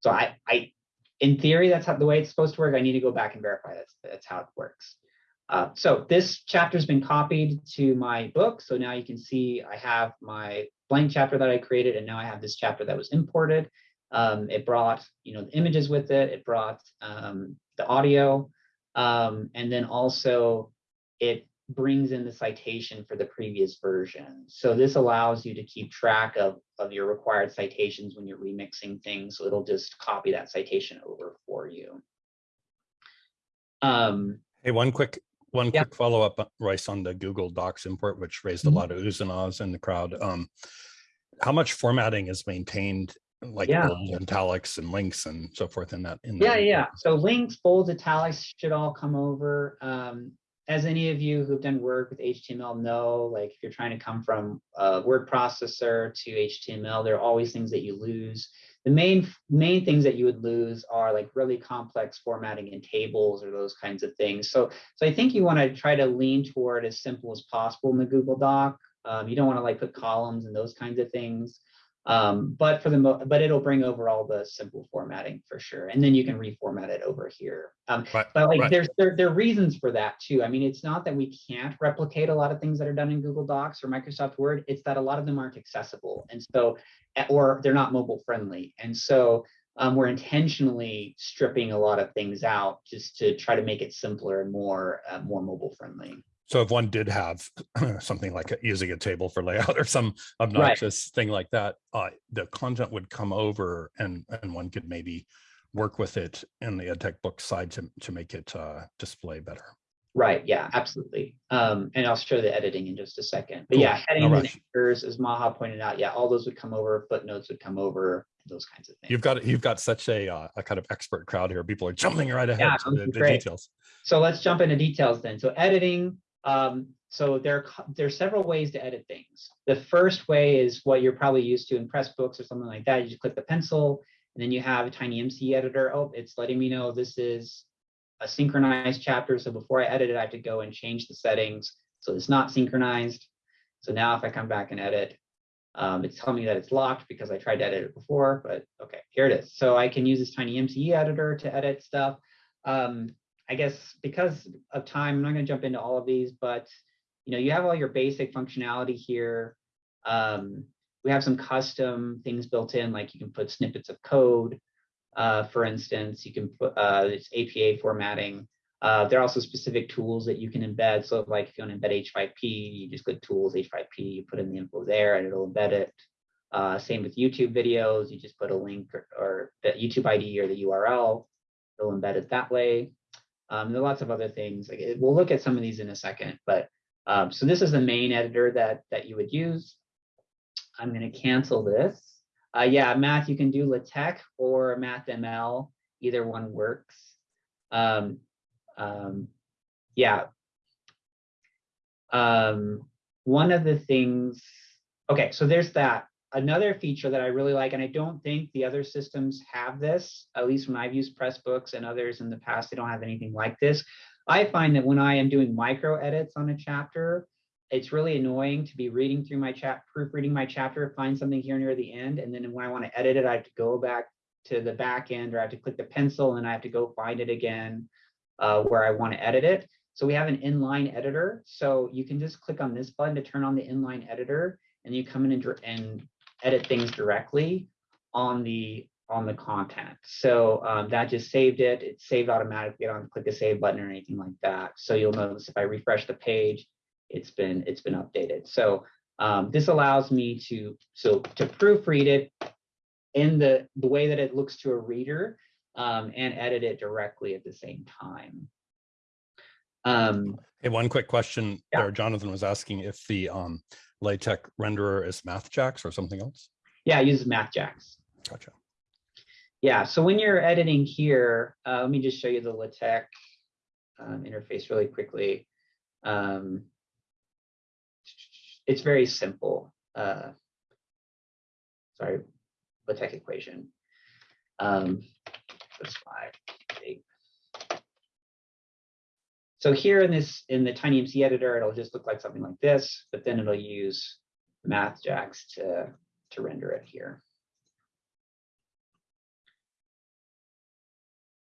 B: So I I in theory, that's how the way it's supposed to work. I need to go back and verify that's that's how it works. Uh, so this chapter has been copied to my book. So now you can see I have my blank chapter that I created, and now I have this chapter that was imported. Um, it brought you know the images with it. It brought um, the audio, um, and then also it brings in the citation for the previous version. So this allows you to keep track of, of your required citations when you're remixing things. So it'll just copy that citation over for you. Um,
A: Hey, one quick, one
B: Yeah.
A: quick follow-up, uh, Royce, on the Google Docs import, which raised a
B: Mhm.
A: lot of oohs and ahs in the crowd. Um, how much formatting is maintained, like
B: Yeah.
A: bold italics and links and so forth in that? in
B: yeah, yeah. So links, bold italics should all come over. Um, as any of you who've done work with HTML know, like if you're trying to come from a word processor to HTML, there are always things that you lose. The main main things that you would lose are like really complex formatting in tables or those kinds of things. So so I think you want to try to lean toward as simple as possible in the Google Doc. Um, you don't want to like put columns and those kinds of things. Um, but for the mo but it'll bring over all the simple formatting for sure. And then you can reformat it over here. Um,
A: Right,
B: but like
A: right.
B: there's there, there are reasons for that too. I mean, it's not that we can't replicate a lot of things that are done in Google Docs or Microsoft Word, it's that a lot of them aren't accessible. And so or they're not mobile friendly. And so um, we're intentionally stripping a lot of things out just to try to make it simpler and more uh, more mobile friendly.
A: So if one did have something like a- using a table for layout or some obnoxious thing like that, uh, the content would come over and, and one could maybe work with it in the EdTech book side to, to make it uh, display better.
B: Right. Yeah, absolutely. Um, and I'll show the editing in just a second. But
A: Cool.
B: yeah,
A: No
B: and anchors, as Maha pointed out, yeah, all those would come over, footnotes would come over, those kinds of things.
A: You've got, you've got such a, uh, a kind of expert crowd here. People are jumping right ahead
B: Yeah,
A: to the the details.
B: So let's jump into details then. So editing, um, so there, are there are several ways to edit things. The first way is what you're probably used to in Pressbooks or something like that. You just click the pencil and then you have a TinyMCE editor. Oh, it's letting me know this is a synchronized chapter. So before I edit it, I have to go and change the settings. So it's not synchronized. So now if I come back and edit, um, it's telling me that it's locked because I tried to edit it before, but okay, here it is. So I can use this TinyMCE editor to edit stuff. Um, I guess because of time, I'm not going to jump into all of these, but you know, you have all your basic functionality here. Um, we have some custom things built in, like you can put snippets of code. Uh, for instance, you can put uh, it's APA formatting. Uh, there are also specific tools that you can embed. So like if you want to embed H5P, you just click tools, H5P, you put in the info there and it'll embed it. Uh, same with YouTube videos, you just put a link or, or the YouTube ID or the URL, it'll embed it that way. Um, there are lots of other things. Like it- we'll look at some of these in a second, but um, so this is the main editor that that you would use. I'm going to cancel this. Uh, yeah, math, you can do LaTeX or MathML. Either one works. Um, um, yeah. Um, one of the things, okay, so there's that. Another feature that I really like, and I don't think the other systems have this, at least when I've used Pressbooks and others in the past, they don't have anything like this. I find that when I am doing micro edits on a chapter, it's really annoying to be reading through my chat, proofreading my chapter, find something here near the end, and then when I want to edit it, I have to go back to the back end or I have to click the pencil and I have to go find it again uh, where I want to edit it. So we have an inline editor. So you can just click on this button to turn on the inline editor and you come in and, and edit things directly on the on the content. So um, that just saved it. It's saved automatically. I don't click the save button or anything like that. So you'll notice if I refresh the page, it's been it's been updated. So um, this allows me to so to proofread it in the the way that it looks to a reader um, and edit it directly at the same time. Um,
A: Hey, one quick question
B: Yeah.
A: there. Jonathan was asking if the um, LaTeX renderer is MathJax or something else.
B: yeah, it uses MathJax.
A: Gotcha.
B: Yeah, so when you're editing here, uh, let me just show you the LaTeX um, interface really quickly. Um, it's very simple. Uh, sorry, LaTeX equation. Um, that's five, So here in this, in the TinyMCE editor, it'll just look like something like this, but then it'll use MathJax to, to render it here.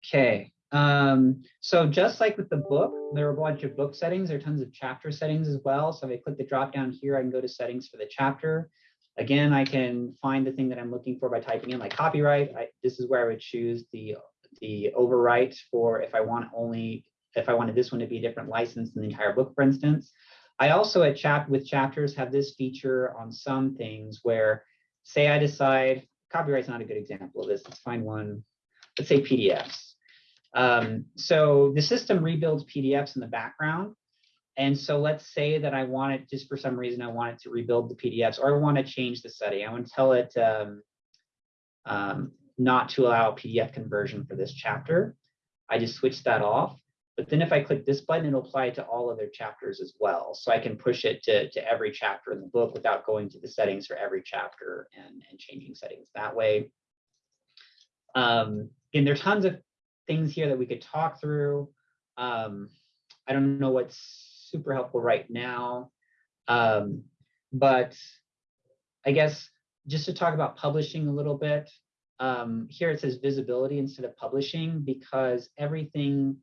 B: Okay, um, so just like with the book, there are a bunch of book settings. There are tons of chapter settings as well. So if I click the drop down here, I can go to settings for the chapter. Again, I can find the thing that I'm looking for by typing in like copyright. I, this is where I would choose the the overwrite for if I want only if I wanted this one to be a different license than the entire book, for instance. I also at chap with chapters have this feature on some things where say I decide copyright's not a good example of this. Let's find one. Let's say PDFs. Um, so the system rebuilds PDFs in the background. And so let's say that I want it, just for some reason, I want it to rebuild the PDFs or I want to change the setting. I want to tell it um, um, not to allow PDF conversion for this chapter. I just switch that off. But then if I click this button, it'll apply to all other chapters as well. So I can push it to, to every chapter in the book without going to the settings for every chapter and, and changing settings that way. Um, and there are tons of things here that we could talk through. Um, I don't know what's super helpful right now, um, but I guess just to talk about publishing a little bit. Um, here it says visibility instead of publishing because everything.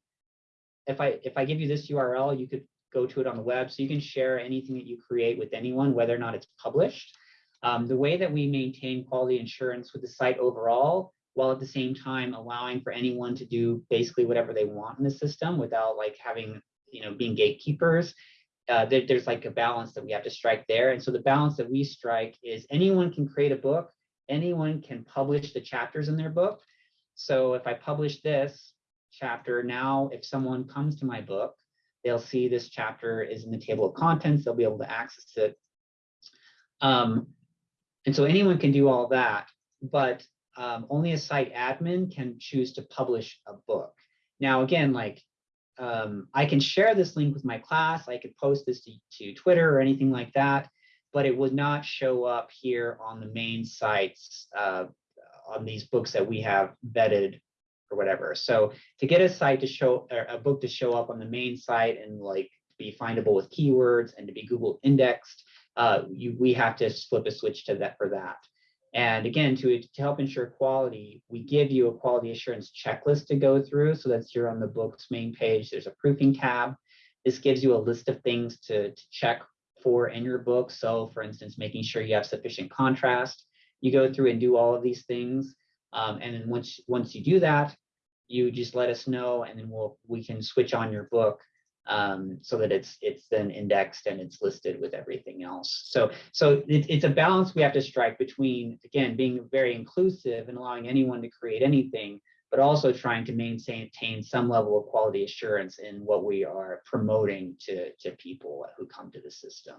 B: If I if I give you this URL, you could go to it on the web, so you can share anything that you create with anyone, whether or not it's published. Um, the way that we maintain quality assurance with the site overall while at the same time allowing for anyone to do basically whatever they want in the system without like having, you know, being gatekeepers. Uh, there, there's like a balance that we have to strike there. And so the balance that we strike is anyone can create a book, anyone can publish the chapters in their book. So if I publish this chapter now, if someone comes to my book, they'll see this chapter is in the table of contents, they'll be able to access it. Um, and so anyone can do all that, but um, only a site admin can choose to publish a book. Now, again, like um, I can share this link with my class, I could post this to, to Twitter or anything like that, but it would not show up here on the main sites uh, on these books that we have vetted or whatever. So to get a site to show a book to show up on the main site and like be findable with keywords and to be Google indexed, uh, you, we have to flip a switch to that for that. And again, to, to help ensure quality, we give you a quality assurance checklist to go through. So that's here on the book's main page. There's a proofing tab. This gives you a list of things to, to check for in your book. So for instance, making sure you have sufficient contrast. You go through and do all of these things. Um, and then once, once you do that, you just let us know and then we'll, we can switch on your book um, so that it's it's then indexed and it's listed with everything else. So so it, it's a balance we have to strike between again being very inclusive and allowing anyone to create anything, but also trying to maintain some level of quality assurance in what we are promoting to to people who come to the system.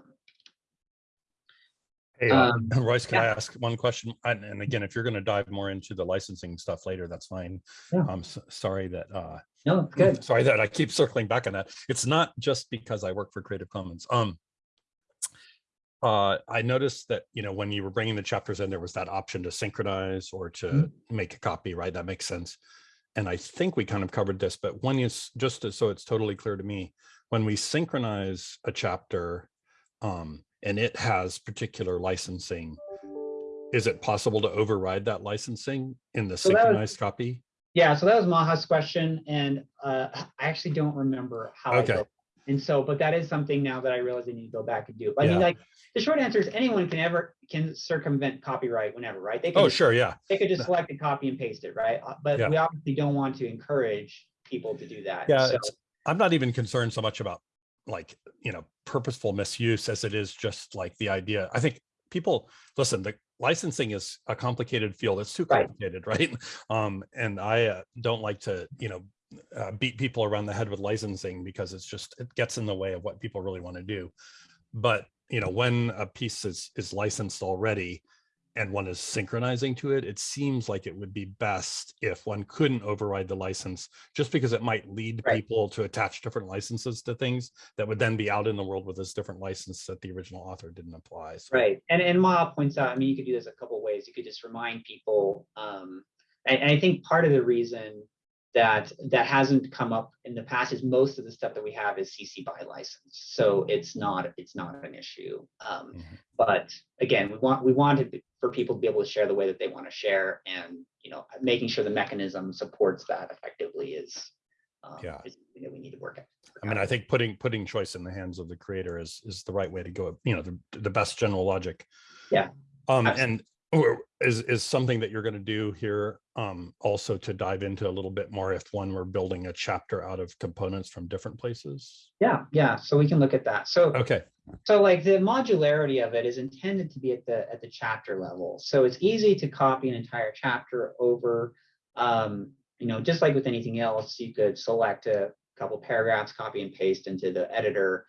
A: Hey, uh,
B: Um,
A: Royce, can I ask one question? And, and again, if you're going to dive more into the licensing stuff later, that's fine.
B: Yeah.
A: I'm s- sorry that, uh,
B: No, good.
A: sorry that I keep circling back on that. It's not just because I work for Creative Commons. Um, Uh, I noticed that, you know, when you were bringing the chapters in, there was that option to synchronize or to
B: Mhm.
A: make a copy, right? That makes sense. And I think we kind of covered this, but when you, s- just to- so it's totally clear to me, when we synchronize a chapter um, and it has particular licensing, is it possible to override that licensing in the
B: So that was-
A: synchronized copy?
B: Yeah, so that was Maha's question, and uh, I actually don't remember how.
A: Okay.
B: And so, but that is something now that I realize I need to go back and do. I mean, like, the short answer is anyone can ever, can circumvent copyright whenever, right? They can
A: Oh, sure, yeah.
B: They could just select and copy and paste it, right? Uh, But
A: Yeah.
B: we obviously don't want to encourage people to do that.
A: Yeah,
B: So-
A: I'm not even concerned so much about like, you know, purposeful misuse as it is just like the idea. I think people, listen, the licensing is a complicated field. It's too
B: Right.
A: complicated, right? Um, and I uh, don't like to, you know, uh, beat people around the head with licensing because it's just, it gets in the way of what people really want to do. But, you know, when a piece is, is licensed already and one is synchronizing to it, it seems like it would be best if one couldn't override the license just because it might lead
B: Right.
A: people to attach different licenses to things that would then be out in the world with this different license that the original author didn't apply. So,
B: Right, and and Ma points out, I mean, you could do this a couple ways. You could just remind people, um, and, and I think part of the reason that that hasn't come up in the past is most of the stuff that we have is CC by license, so it's not it's not an issue. Um,
A: Mhm.
B: but again, we want we wanted for people to be able to share the way that they want to share, and you know, making sure the mechanism supports that effectively is um,
A: Yeah.
B: is something that we need to work at.
A: I mean, I think putting, putting choice in the hands of the creator is, is the right way to go, you know, the, the best general logic.
B: Yeah,
A: Um,
B: absolutely.
A: and is, is something that you're going to do here, um, also to dive into a little bit more if one were building a chapter out of components from different places?
B: yeah, yeah. So we can look at that. So
A: Okay,
B: So like the modularity of it is intended to be at the at the chapter level. So it's easy to copy an entire chapter over. Um, you know, just like with anything else, you could select a couple paragraphs, copy and paste into the editor.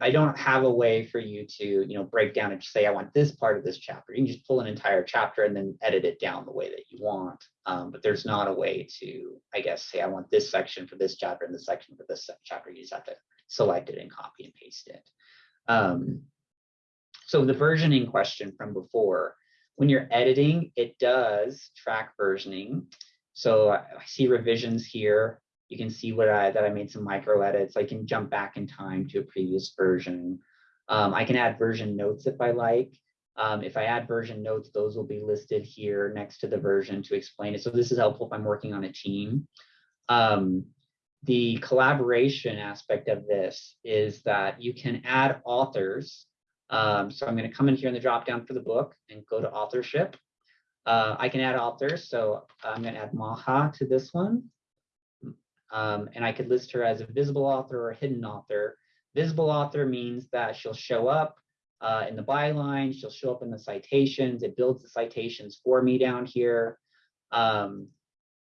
B: I don't have a way for you to, you know, break down and say, I want this part of this chapter. You can just pull an entire chapter and then edit it down the way that you want. Um, but there's not a way to, I guess, say, I want this section for this chapter and this section for this chapter. You just have to select it and copy and paste it. Um, so the versioning question from before, when you're editing, it does track versioning. So I see revisions here. You can see what I that I made some micro edits. I can jump back in time to a previous version. Um, I can add version notes if I like. Um, if I add version notes, those will be listed here next to the version to explain it. So this is helpful if I'm working on a team. Um, the collaboration aspect of this is that you can add authors. Um, so I'm going to come in here in the drop down for the book and go to authorship. Uh, I can add authors, so I'm going to add Maha to this one. Um, and I could list her as a visible author or a hidden author. Visible author means that she'll show up uh, in the byline, she'll show up in the citations, it builds the citations for me down here. Um,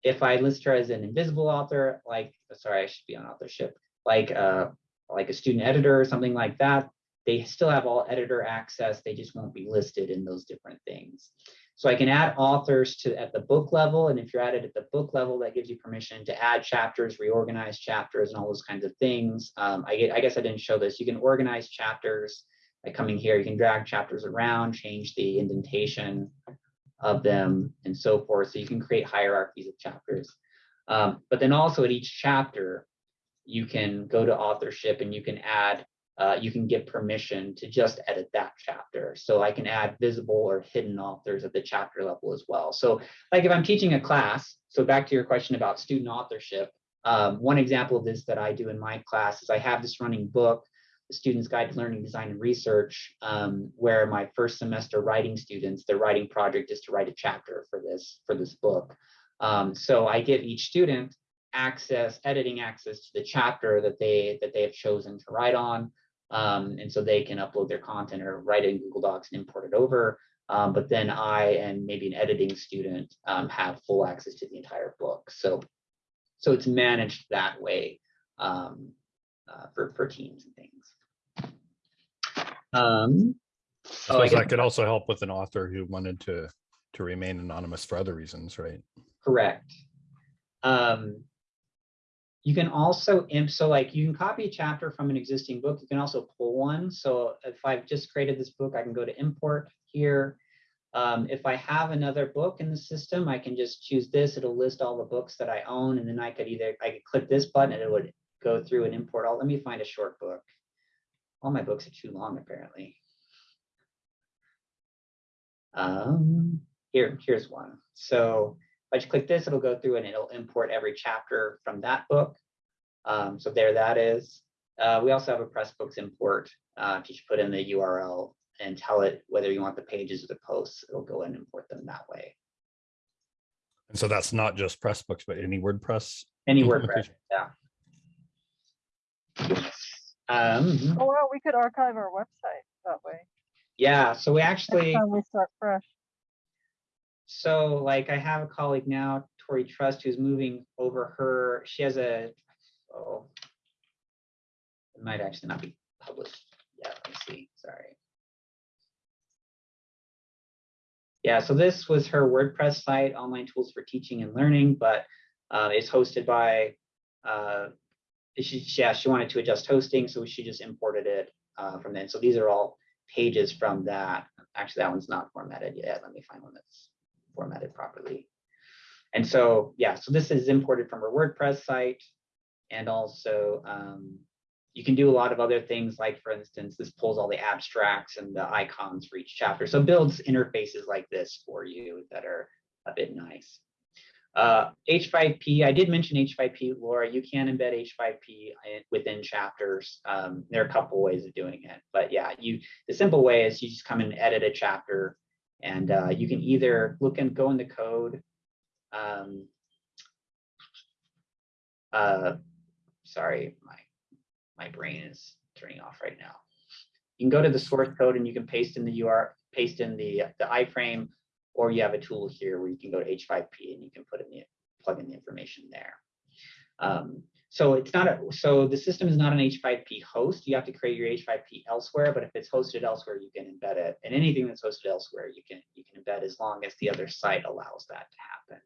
B: if I list her as an invisible author, like, sorry, I should be on authorship, like, uh, like a student editor or something like that, they still have all editor access. They just won't be listed in those different things. So I can add authors to at the book level. And if you're added at the book level, that gives you permission to add chapters, reorganize chapters and all those kinds of things. Um, I, I guess I didn't show this. You can organize chapters by coming here. You can drag chapters around, change the indentation of them and so forth. So you can create hierarchies of chapters. Um, but then also at each chapter, you can go to authorship and you can add, uh, you can get permission to just edit that chapter. So I can add visible or hidden authors at the chapter level as well. So like if I'm teaching a class, so back to your question about student authorship, um, one example of this that I do in my class is I have this running book, the Student's Guide to Learning, Design, and Research, um, where my first semester writing students, their writing project is to write a chapter for this, for this book. Um, so I give each student access, editing access to the chapter that they that they have chosen to write on. Um, and so they can upload their content or write it in Google Docs and import it over. Um, but then I and maybe an editing student um, have full access to the entire book. So, so it's managed that way um, uh, for for teams and things. Um,
A: I
B: oh, I
A: that could also help with an author who wanted to, to remain anonymous for other reasons, right?
B: Correct. Um, You can also so like you can copy a chapter from an existing book. You can also pull one. So if I've just created this book, I can go to import here. Um, if I have another book in the system, I can just choose this. It'll list all the books that I own. And then I could either, I could click this button and it would go through and import all. Let me find a short book. All my books are too long, apparently. Um, here, here's one. So I just click this, it'll go through and it'll import every chapter from that book. Um, so there that is. Uh, we also have a Pressbooks import. Uh, if you should put in the URL and tell it whether you want the pages or the posts, it'll go and import them that way.
A: And so that's not just Pressbooks, but any WordPress.
B: Any WordPress, yeah. Um,
D: Oh, wow, we could archive our website that way.
B: yeah, so we
D: Next
B: actually.
D: time we start fresh.
B: So like I have a colleague now, Torrey Trust, who's moving over her, she has a, oh. It might actually not be published. Yeah, let me see, sorry. Yeah, so this was her WordPress site, online tools for teaching and learning, but uh, it's hosted by, uh, she, yeah, she wanted to adjust hosting, so she just imported it uh, from then. So these are all pages from that. Actually, that one's not formatted yet. Let me find one that's formatted properly. And so, yeah, so this is imported from our WordPress site. And also, um, you can do a lot of other things, like for instance, this pulls all the abstracts and the icons for each chapter. So builds interfaces like this for you that are a bit nice. Uh, H5P, I did mention H5P, Laura, you can embed H5P within chapters. Um, there are a couple ways of doing it, but yeah, you, the simple way is you just come and edit a chapter and uh, you can either look and go in the code. Um, uh, sorry, my my brain is turning off right now. You can go to the source code and you can paste in the UR, paste in the the iframe, or you have a tool here where you can go to H5P and you can put in the plug in the information there. Um, so it's not a so the system is not an H5P host. You have to create your H5P elsewhere, but if it's hosted elsewhere, you can embed it. And anything that's hosted elsewhere, you can you can embed as long as the other site allows that to happen.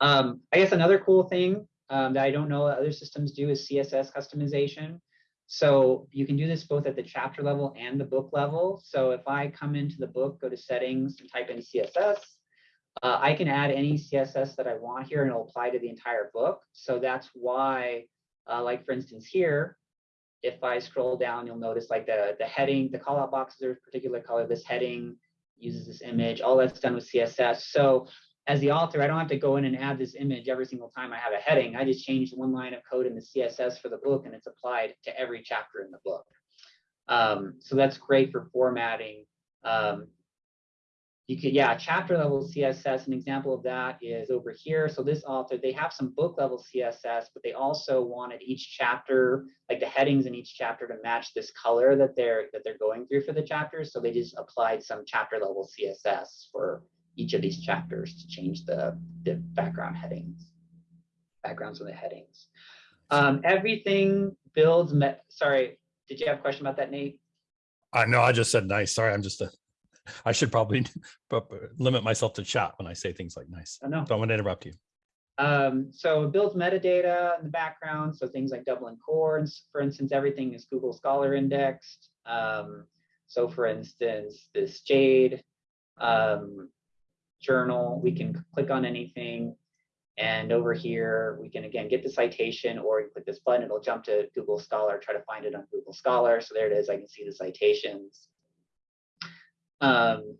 B: Um, I guess another cool thing um, that I don't know other systems do is CSS customization. So you can do this both at the chapter level and the book level. So if I come into the book, go to settings and type in CSS, uh, I can add any CSS that I want here and it'll apply to the entire book. So that's why, uh, like for instance here, if I scroll down, you'll notice like the, the heading, the callout boxes are a particular color, this heading uses this image, all that's done with CSS. So as the author, I don't have to go in and add this image every single time I have a heading. I just change one line of code in the CSS for the book and it's applied to every chapter in the book. Um, so that's great for formatting. Um, you could, yeah, chapter level CSS, an example of that is over here. So this author, they have some book level CSS, but they also wanted each chapter, like the headings in each chapter to match this color that they're that they're going through for the chapters. So they just applied some chapter level CSS for each of these chapters to change the, the background headings, backgrounds of the headings. Um, everything builds, sorry, did you have a question about that, Nate?
A: I know, I just said nice. Sorry, I'm just a, I should probably limit myself to chat when I say things like nice.
B: I know.
A: Don't want to interrupt you.
B: Um, so it builds metadata in the background. So things like Dublin Core, and for instance, everything is Google Scholar indexed. Um, so for instance, this JAID um, journal, we can click on anything. And over here, we can again get the citation or you click this button, it'll jump to Google Scholar, try to find it on Google Scholar. So there it is, I can see the citations. Um,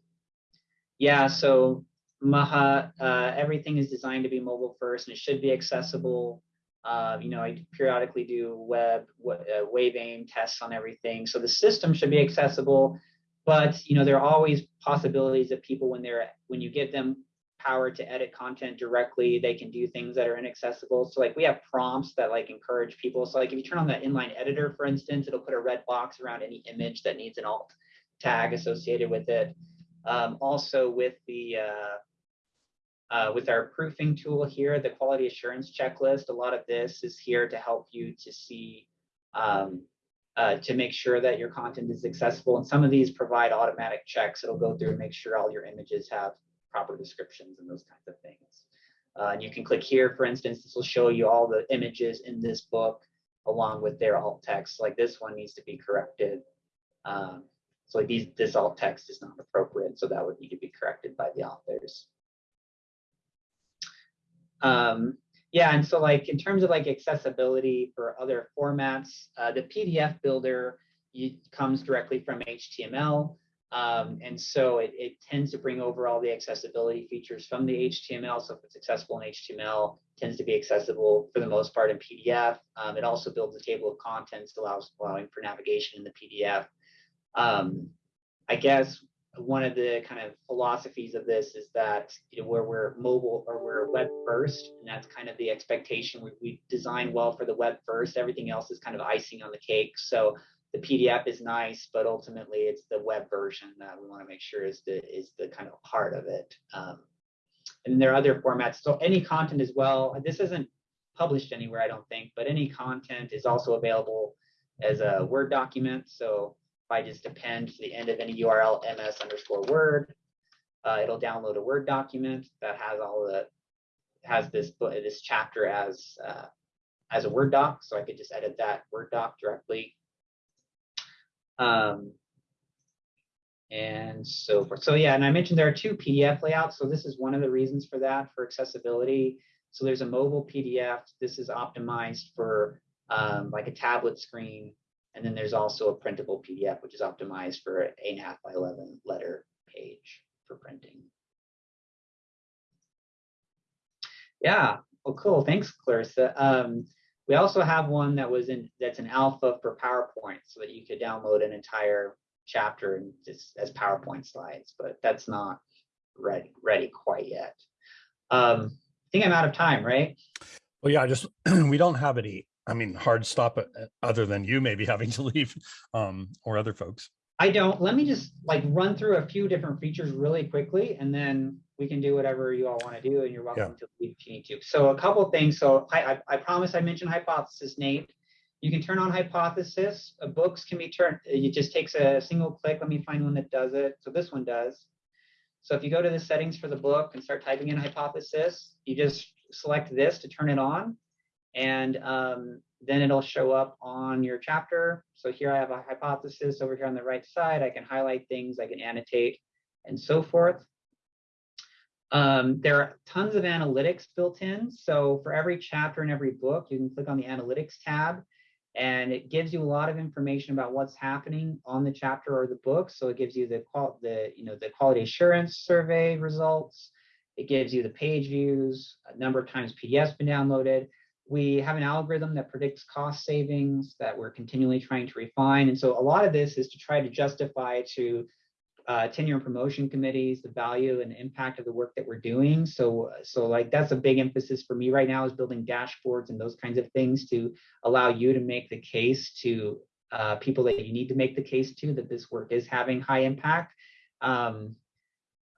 B: yeah, so Maha, uh, everything is designed to be mobile first and it should be accessible. Uh, you know, I periodically do web, uh, wave aim tests on everything. So the system should be accessible, but you know, there are always possibilities that people, when they're, when you give them power to edit content directly, they can do things that are inaccessible. So like we have prompts that like encourage people. So like if you turn on the inline editor, for instance, it'll put a red box around any image that needs an alt tag associated with it. Um, also with the, uh, uh, with our proofing tool here, the quality assurance checklist, a lot of this is here to help you to see, um, uh, to make sure that your content is accessible. And some of these provide automatic checks. It'll go through and make sure all your images have proper descriptions and those kinds of things. Uh, and you can click here, for instance, this will show you all the images in this book along with their alt text. Like this one needs to be corrected. Um, so like these, this alt text is not appropriate, so that would need to be corrected by the authors. Um, yeah, and so like in terms of like accessibility for other formats, uh, the PDF builder comes directly from HTML. Um, and so it, it, tends to bring over all the accessibility features from the HTML. So if it's accessible in HTML, tends to be accessible for the most part in PDF. Um, it also builds a table of contents, allows allowing for navigation in the PDF. Um, I guess one of the kind of philosophies of this is that you know where we're mobile or we're web first, and that's kind of the expectation. We, we design well for the web first. Everything else is kind of icing on the cake. So the PDF is nice, but ultimately it's the web version that we want to make sure is the is the kind of heart of it. Um, and there are other formats. So any content as well. This isn't published anywhere, I don't think, but any content is also available as a Word document. So I just append to the end of any URL ms underscore Word, uh, it'll download a Word document that has all the has this this chapter as uh, as a Word doc. So I could just edit that Word doc directly um, and so forth. So yeah, and I mentioned there are two PDF layouts. So this is one of the reasons for that, for accessibility. So there's a mobile PDF. This is optimized for um, like a tablet screen. And then there's also a printable PDF, which is optimized for an 8.5 by 11 letter page for printing. Yeah, well, cool. Thanks, Clarissa. Um, we also have one that was in that's an alpha for PowerPoint so that you could download an entire chapter and just as PowerPoint slides, but that's not ready ready quite yet. Um, I think I'm out of time, right?
A: Well, yeah, just we don't have any, I mean, hard stop uh, other than you maybe having to leave um, or other folks.
B: I don't. Let me just like run through a few different features really quickly, and then we can do whatever you all want to do, and you're welcome yeah. to leave if you need to. So a couple things. So I, I, I promise I mentioned hypothesis, Nate. You can turn on hypothesis. Uh, books can be turned. It just takes a single click. Let me find one that does it. So this one does. So if you go to the settings for the book and start typing in hypothesis, you just select this to turn it on, and um, then it'll show up on your chapter. So here I have a hypothesis over here on the right side. I can highlight things, I can annotate, and so forth. Um, there are tons of analytics built in. So for every chapter in every book, you can click on the analytics tab and it gives you a lot of information about what's happening on the chapter or the book. So it gives you the the you know the quality assurance survey results. It gives you the page views, a number of times PDFs been downloaded. We have an algorithm that predicts cost savings that we're continually trying to refine. And so a lot of this is to try to justify to uh, tenure and promotion committees, the value and impact of the work that we're doing. So, so like that's a big emphasis for me right now is building dashboards and those kinds of things to allow you to make the case to uh, people that you need to make the case to that this work is having high impact. Um,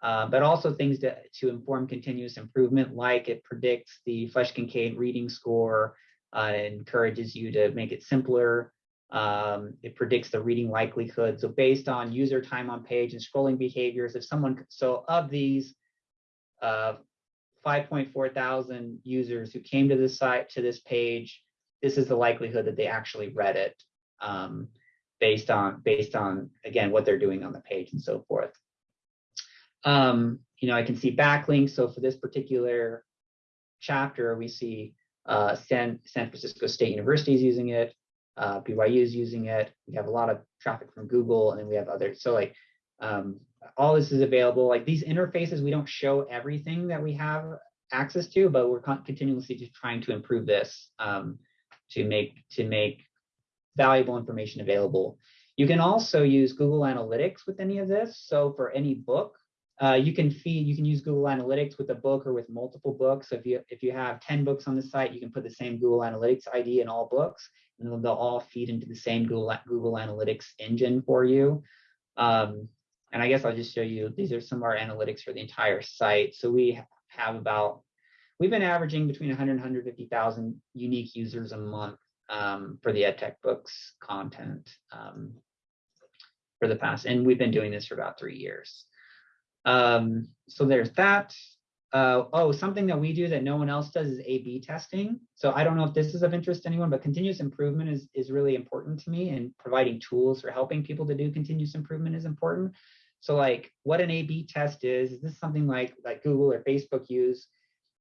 B: uh, but also things to, to inform continuous improvement, like it predicts the Flesch-Kincaid reading score, uh, encourages you to make it simpler, um, it predicts the reading likelihood. So based on user time on page and scrolling behaviors, if someone, so of these uh, 5.4 thousand users who came to this site, to this page, this is the likelihood that they actually read it um, based on, based on, again, what they're doing on the page and so forth. Um, you know, I can see backlinks. So for this particular chapter, we see uh, San, San Francisco State University is using it uh, BYU is using it. We have a lot of traffic from Google, and then we have others. So like um, all this is available. Like these interfaces, we don't show everything that we have access to, but we're continuously just trying to improve this um, to make to make valuable information available. You can also use Google Analytics with any of this. So for any book, uh, you can feed, you can use Google Analytics with a book or with multiple books. So if you if you have 10 books on the site, you can put the same Google Analytics ID in all books and they'll all feed into the same Google, Google Analytics engine for you. Um, and I guess I'll just show you, these are some of our analytics for the entire site. So we have about, we've been averaging between 100 and 150,000 unique users a month um, for the EdTech books content um, for the past, and we've been doing this for about three years. Um, so there's that. uh, oh, something that we do that no one else does is A/B testing. So I don't know if this is of interest to anyone, but continuous improvement is is really important to me, and providing tools for helping people to do continuous improvement is important. So like, what an A/B test is is this something like like Google or Facebook use?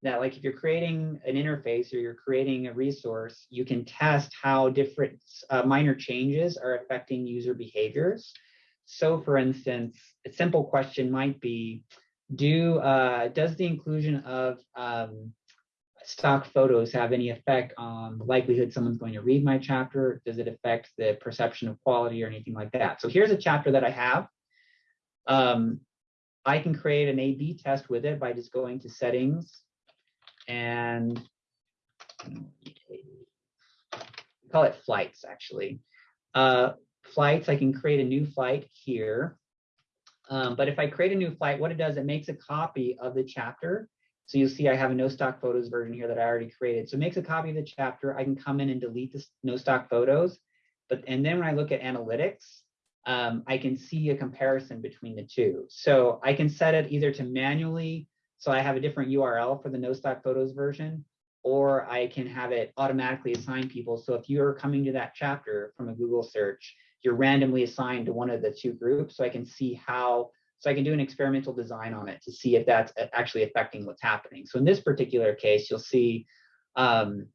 B: That like if you're creating an interface or you're creating a resource, you can test how different uh, minor changes are affecting user behaviors. So for instance, a simple question might be, do uh, does the inclusion of um, stock photos have any effect on the likelihood someone's going to read my chapter? Does it affect the perception of quality or anything like that? So here's a chapter that I have. Um, I can create an A-B test with it by just going to settings and call it flights actually. Uh, flights, I can create a new flight here. Um, but if I create a new flight, what it does, it makes a copy of the chapter. So you'll see I have a no stock photos version here that I already created. So it makes a copy of the chapter. I can come in and delete the no stock photos. But and then when I look at analytics, um, I can see a comparison between the two. So I can set it either to manually, so I have a different URL for the no stock photos version, or I can have it automatically assign people. So if you're coming to that chapter from a Google search, you're randomly assigned to one of the two groups so I can see how, so I can do an experimental design on it to see if that's actually affecting what's happening. So in this particular case, you'll see um,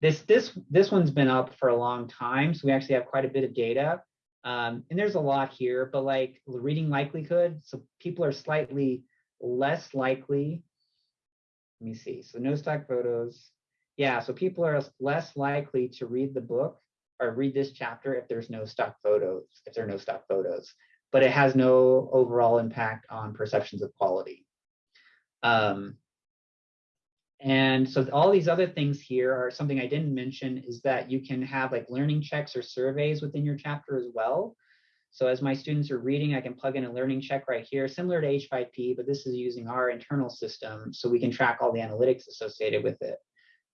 B: this, this, this one's been up for a long time. So we actually have quite a bit of data. Um, and there's a lot here, but like reading likelihood, so people are slightly less likely. Let me see. So no stock photos. Yeah, so people are less likely to read the book or read this chapter if there's no stock photos, if there are no stock photos, but it has no overall impact on perceptions of quality. Um, and so all these other things here are something I didn't mention is that you can have like learning checks or surveys within your chapter as well. So as my students are reading, I can plug in a learning check right here, similar to H5P, but this is using our internal system so we can track all the analytics associated with it.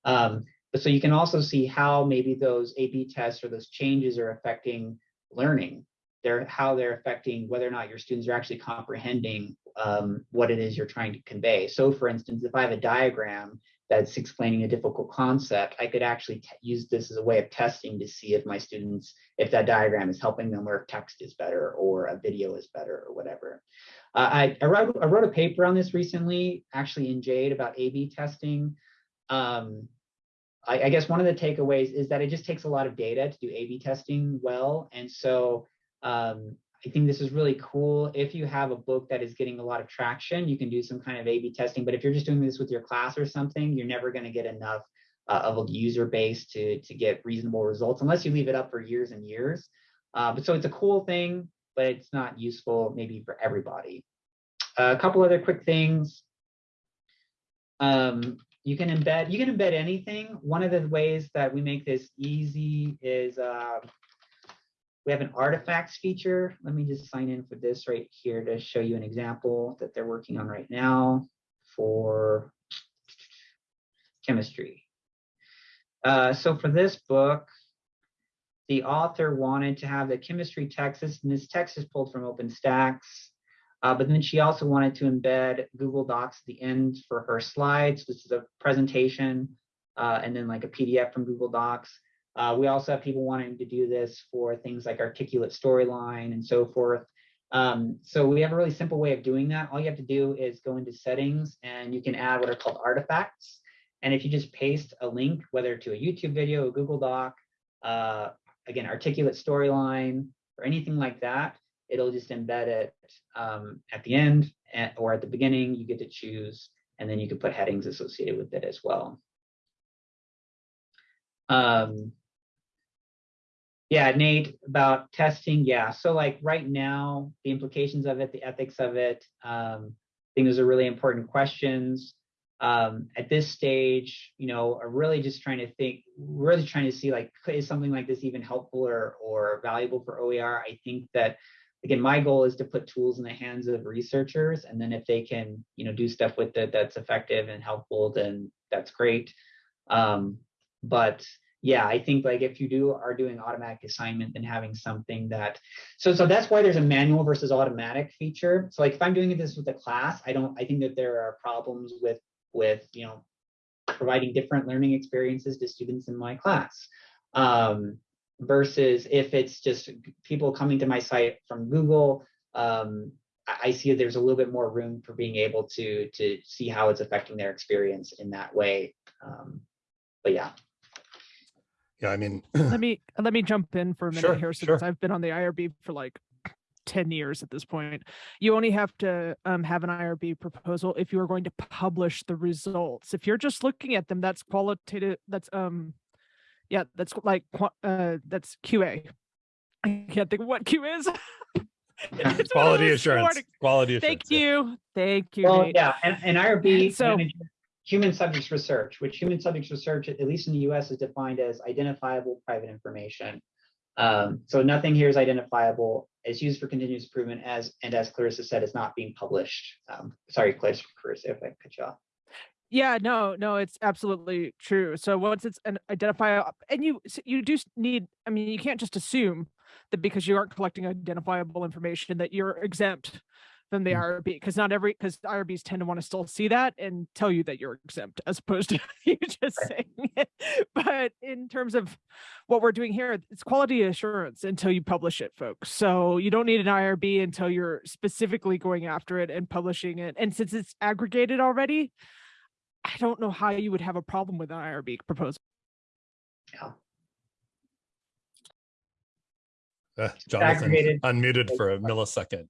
B: Um, so you can also see how maybe those A/B tests or those changes are affecting learning. They're how they're affecting whether or not your students are actually comprehending um, what it is you're trying to convey. So for instance, if I have a diagram that's explaining a difficult concept, I could actually use this as a way of testing to see if my students, if that diagram is helping them or if text is better or a video is better or whatever. Uh, I, I, wrote, I wrote a paper on this recently, actually in JAID about A-B testing. Um, I, I, guess one of the takeaways is that it just takes a lot of data to do A/B testing well, and so um, I think this is really cool. If you have a book that is getting a lot of traction, you can do some kind of A/B testing. But if you're just doing this with your class or something, you're never going to get enough uh, of a user base to to get reasonable results unless you leave it up for years and years. Uh, but so it's a cool thing, but it's not useful maybe for everybody. Uh, a couple other quick things. Um, you can embed you can embed anything. One of the ways that we make this easy is uh, we have an artifacts feature. Let me just sign in for this right here to show you an example that they're working on right now for chemistry. Uh, so for this book the author wanted to have the chemistry text and this text is pulled from OpenStax uh, but then she also wanted to embed Google Docs at the end for her slides. This is a presentation uh, and then like a PDF from Google Docs. Uh, we also have people wanting to do this for things like articulate storyline and so forth. Um, so we have a really simple way of doing that. All you have to do is go into settings and you can add what are called artifacts. And if you just paste a link, whether to a YouTube video, a Google Doc, uh, again, articulate storyline, or anything like that, it'll just embed it um, at the end at, or at the beginning. You get to choose, and then you can put headings associated with it as well. Um, yeah, Nate, about testing. Yeah, so like right now, the implications of it, the ethics of it, um, I think those are really important questions. Um, at this stage, you know, are really just trying to think, really trying to see like, is something like this even helpful or, or valuable for OER? I think that again, my goal is to put tools in the hands of researchers, and then if they can, you know, do stuff with it that's effective and helpful, then that's great. Um, but yeah, I think like if you do are doing automatic assignment, then having something that so so that's why there's a manual versus automatic feature. So like if I'm doing this with a class, I don't I think that there are problems with with you know providing different learning experiences to students in my class. Um, versus if it's just people coming to my site from Google, um, I I see there's a little bit more room for being able to to see how it's affecting their experience in that way. Um, but yeah,
A: Yeah, I mean,
E: let me let me jump in for a minute
A: Sure,
E: here
A: sure.
E: since I've been on the IRB for like 10 years at this point. You only have to um, have an IRB proposal if you are going to publish the results. If you're just looking at them, that's qualitative. That's um, yeah, that's like uh, that's QA. I can't think of what Q is. It's one of
A: quality assurance,
E: morning-
A: quality assurance.
E: Thank
A: yeah.
E: you, thank you.
B: well,
E: Nate.
B: yeah, and, and IRB
E: So-
B: human subjects research, which human subjects research, at least in the U.S., is defined as identifiable private information. Um, so nothing here is identifiable. It's used for continuous improvement as and as Clarissa said, it's not being published. Um, sorry, Clarissa, Clarissa, if I cut you off.
E: Yeah, no, no, it's absolutely true. So once it's an identifiable, and you you do need, I mean, you can't just assume that because you aren't collecting identifiable information that you're exempt from the
A: Mm.
E: IRB, because not every, because IRBs tend to want to still see that and tell you that you're exempt as opposed to you just saying it. But in terms of what we're doing here, it's quality assurance until you publish it, folks. So you don't need an IRB until you're specifically going after it and publishing it. And since it's aggregated already, I don't know how you would have a problem with an IRB proposal.
B: Yeah.
A: Uh, Jonathan unmuted for a millisecond.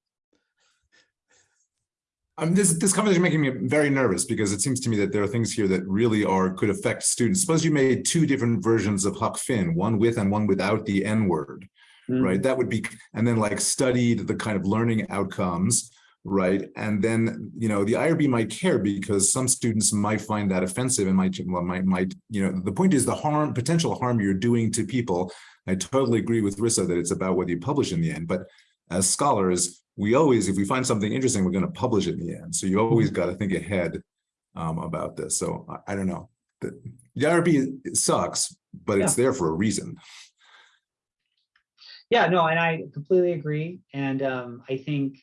F: Um, this this conversation is making me very nervous because it seems to me that there are things here that really are could affect students. Suppose you made two different versions of Huck Finn, one with and one without the N word,
B: Mm.
F: right? That would be, and then like studied the kind of learning outcomes, right? And then you know the IRB might care because some students might find that offensive and might might might you know the point is the harm potential harm you're doing to people. I totally agree with Rissa that it's about whether you publish in the end, but as scholars, we always, if we find something interesting, we're going to publish it in the end. So you always got to think ahead um, about this. So I, I don't know. The, the IRB sucks, but it's there for a reason.
B: Yeah, no, and I completely agree. And um, I think,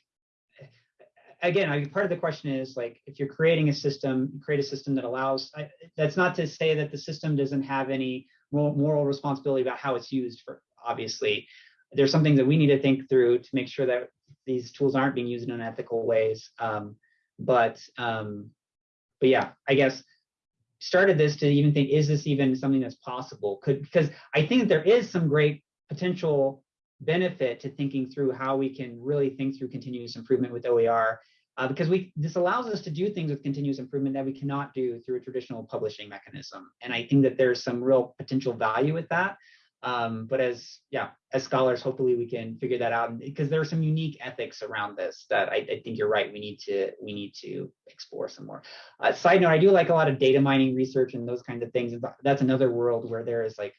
B: again, I, part of the question is like, if you're creating a system, create a system that allows, I, that's not to say that the system doesn't have any moral, responsibility about how it's used for, obviously. There's something that we need to think through to make sure that these tools aren't being used in unethical ways. Um, but, um, but yeah, I guess started this to even think, is this even something that's possible? Could, because I think there is some great potential benefit to thinking through how we can really think through continuous improvement with OER, uh, because we this allows us to do things with continuous improvement that we cannot do through a traditional publishing mechanism. And I think that there's some real potential value with that. Um, but as yeah, as scholars, hopefully we can figure that out because there are some unique ethics around this that I, I think you're right. We need to we need to explore some more. Uh, side note: I do like a lot of data mining research and those kinds of things. That's another world where there is like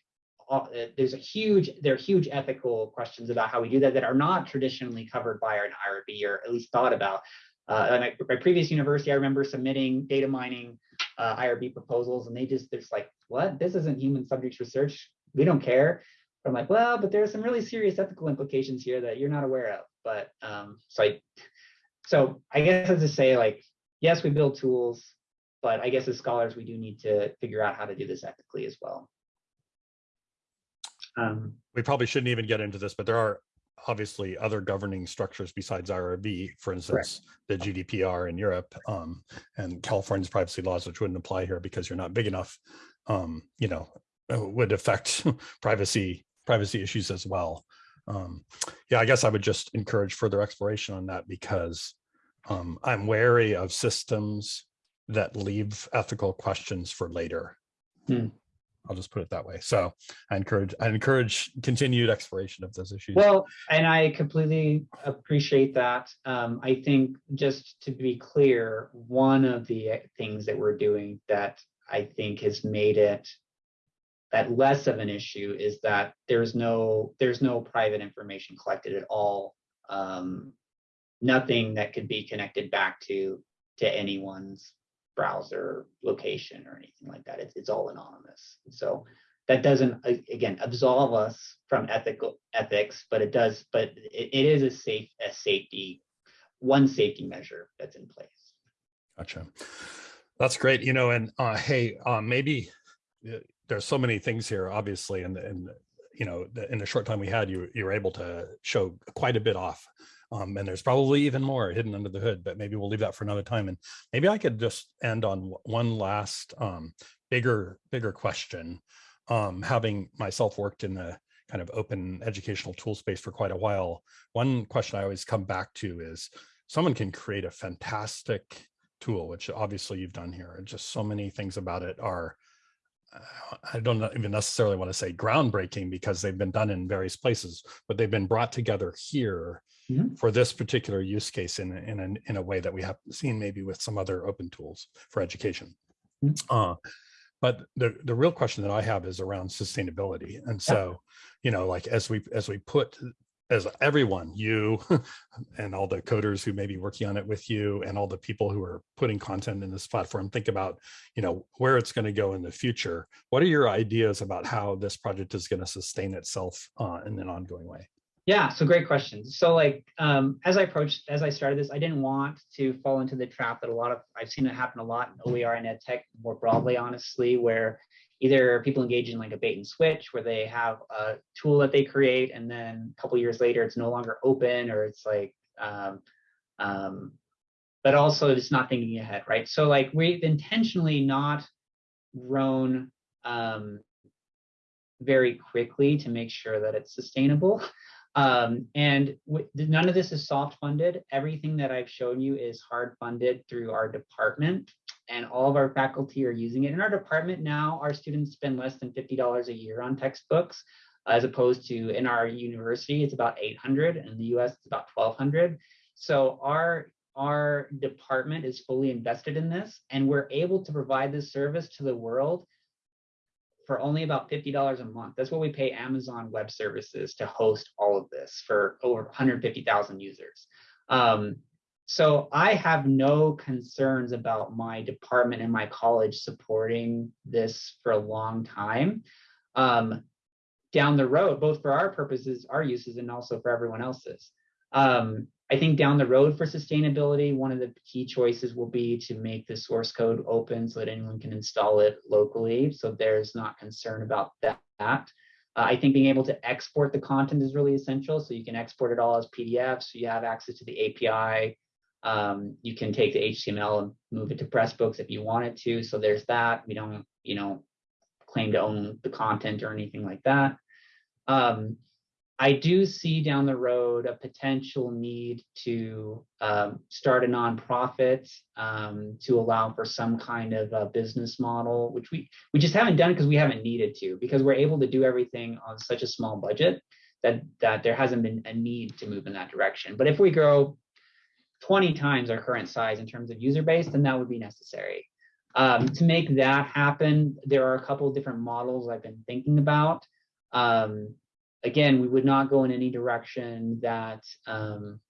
B: there's a huge there are huge ethical questions about how we do that that are not traditionally covered by an IRB or at least thought about. Uh, at my, previous university, I remember submitting data mining uh, IRB proposals, and they just there's like, what? This isn't human subjects research. We don't care. But I'm like, well, but there's some really serious ethical implications here that you're not aware of. But um, so I, so I guess as to say, like, yes, we build tools, but I guess as scholars, we do need to figure out how to do this ethically as well. Um,
A: We probably shouldn't even get into this, but there are obviously other governing structures besides IRB, for instance, the GDPR in Europe um, and California's privacy laws, which wouldn't apply here because you're not big enough, um, you know, uh, would affect privacy privacy issues as well. Um, yeah, I guess I would just encourage further exploration on that because um, I'm wary of systems that leave ethical questions for later.
B: Hmm.
A: I'll just put it that way. So I encourage I encourage continued exploration of those issues.
B: Well, and I completely appreciate that. Um, I think just to be clear, one of the things that we're doing that I think has made it that less of an issue is that there's no there's no private information collected at all. Um, nothing that could be connected back to to anyone's browser location or anything like that. It's it's all anonymous. So that doesn't, again, absolve us from ethical ethics, but it does, but it, it is a safe, a safety, one safety measure that's in place.
A: Gotcha. That's great. You know, and uh, hey, uh, maybe uh, there's so many things here, obviously, and and you know, in the short time we had, you you were able to show quite a bit off. Um, and there's probably even more hidden under the hood, but maybe we'll leave that for another time. And maybe I could just end on one last um, bigger bigger question. Um, having myself worked in the kind of open educational tool space for quite a while, one question I always come back to is someone can create a fantastic tool, which obviously you've done here. Just so many things about it are, uh, I don't even necessarily want to say groundbreaking because they've been done in various places, but they've been brought together here
B: Mhm.
A: for this particular use case in, a- in, a- in a way that we haven't seen maybe with some other open tools for education.
B: Mhm.
A: Uh, but the, the real question that I have is around sustainability. And so, you know, like as we, as we put as everyone, you and all the coders who may be working on it with you and all the people who are putting content in this platform, think about, you know, where it's going to go in the future. What are your ideas about how this project is going to sustain itself uh, in an ongoing way?
B: Yeah, so great questions. So like um, as I approached, as I started this, I didn't want to fall into the trap that a lot of I've seen it happen a lot in OER and ed tech more broadly, honestly, where either people engage in like a bait and switch where they have a tool that they create and then a couple years later it's no longer open or it's like um, um, but also it's not thinking ahead, right? So like we've intentionally not grown um, very quickly to make sure that it's sustainable. Um, and none of this is soft funded. Everything that I've shown you is hard funded through our department, and all of our faculty are using it. In our department now, our students spend less than $50 a year on textbooks, as opposed to in our university, it's about 800 and In the US, it's about 1200. So our our department is fully invested in this, and we're able to provide this service to the world for only about $50 a month. That's what we pay Amazon Web Services to host all of this for over 150,000 users. Um, so I have no concerns about my department and my college supporting this for a long time. Um, down the road, both for our purposes, our uses, and also for everyone else's. Um, I think down the road for sustainability, one of the key choices will be to make the source code open so that anyone can install it locally. So there's not concern about that. Uh, I think being able to export the content is really essential. So you can export it all as PDF. So you have access to the API. Um, you can take the HTML and move it to Pressbooks if you wanted to. So there's that. We don't, you know, claim to own the content or anything like that. Um, I do see down the road a potential need to um, start a nonprofit um, to allow for some kind of a business model, which we we just haven't done because we haven't needed to, because we're able to do everything on such a small budget that that there hasn't been a need to move in that direction. But if we grow 20 times our current size in terms of user base, then that would be necessary. Um, to make that happen, there are a couple of different models I've been thinking about. Um, again, we would not go in any direction that um,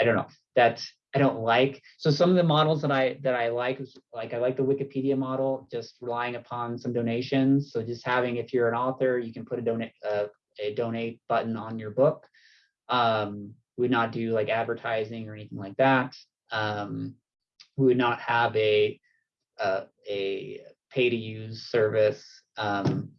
B: I don't know that I don't like. So some of the models that I that I like is like I like the Wikipedia model, just relying upon some donations. So just having if you're an author, you can put a donate uh, a donate button on your book. Um, we would not do like advertising or anything like that. Um, we would not have a uh, a pay to use service. Um,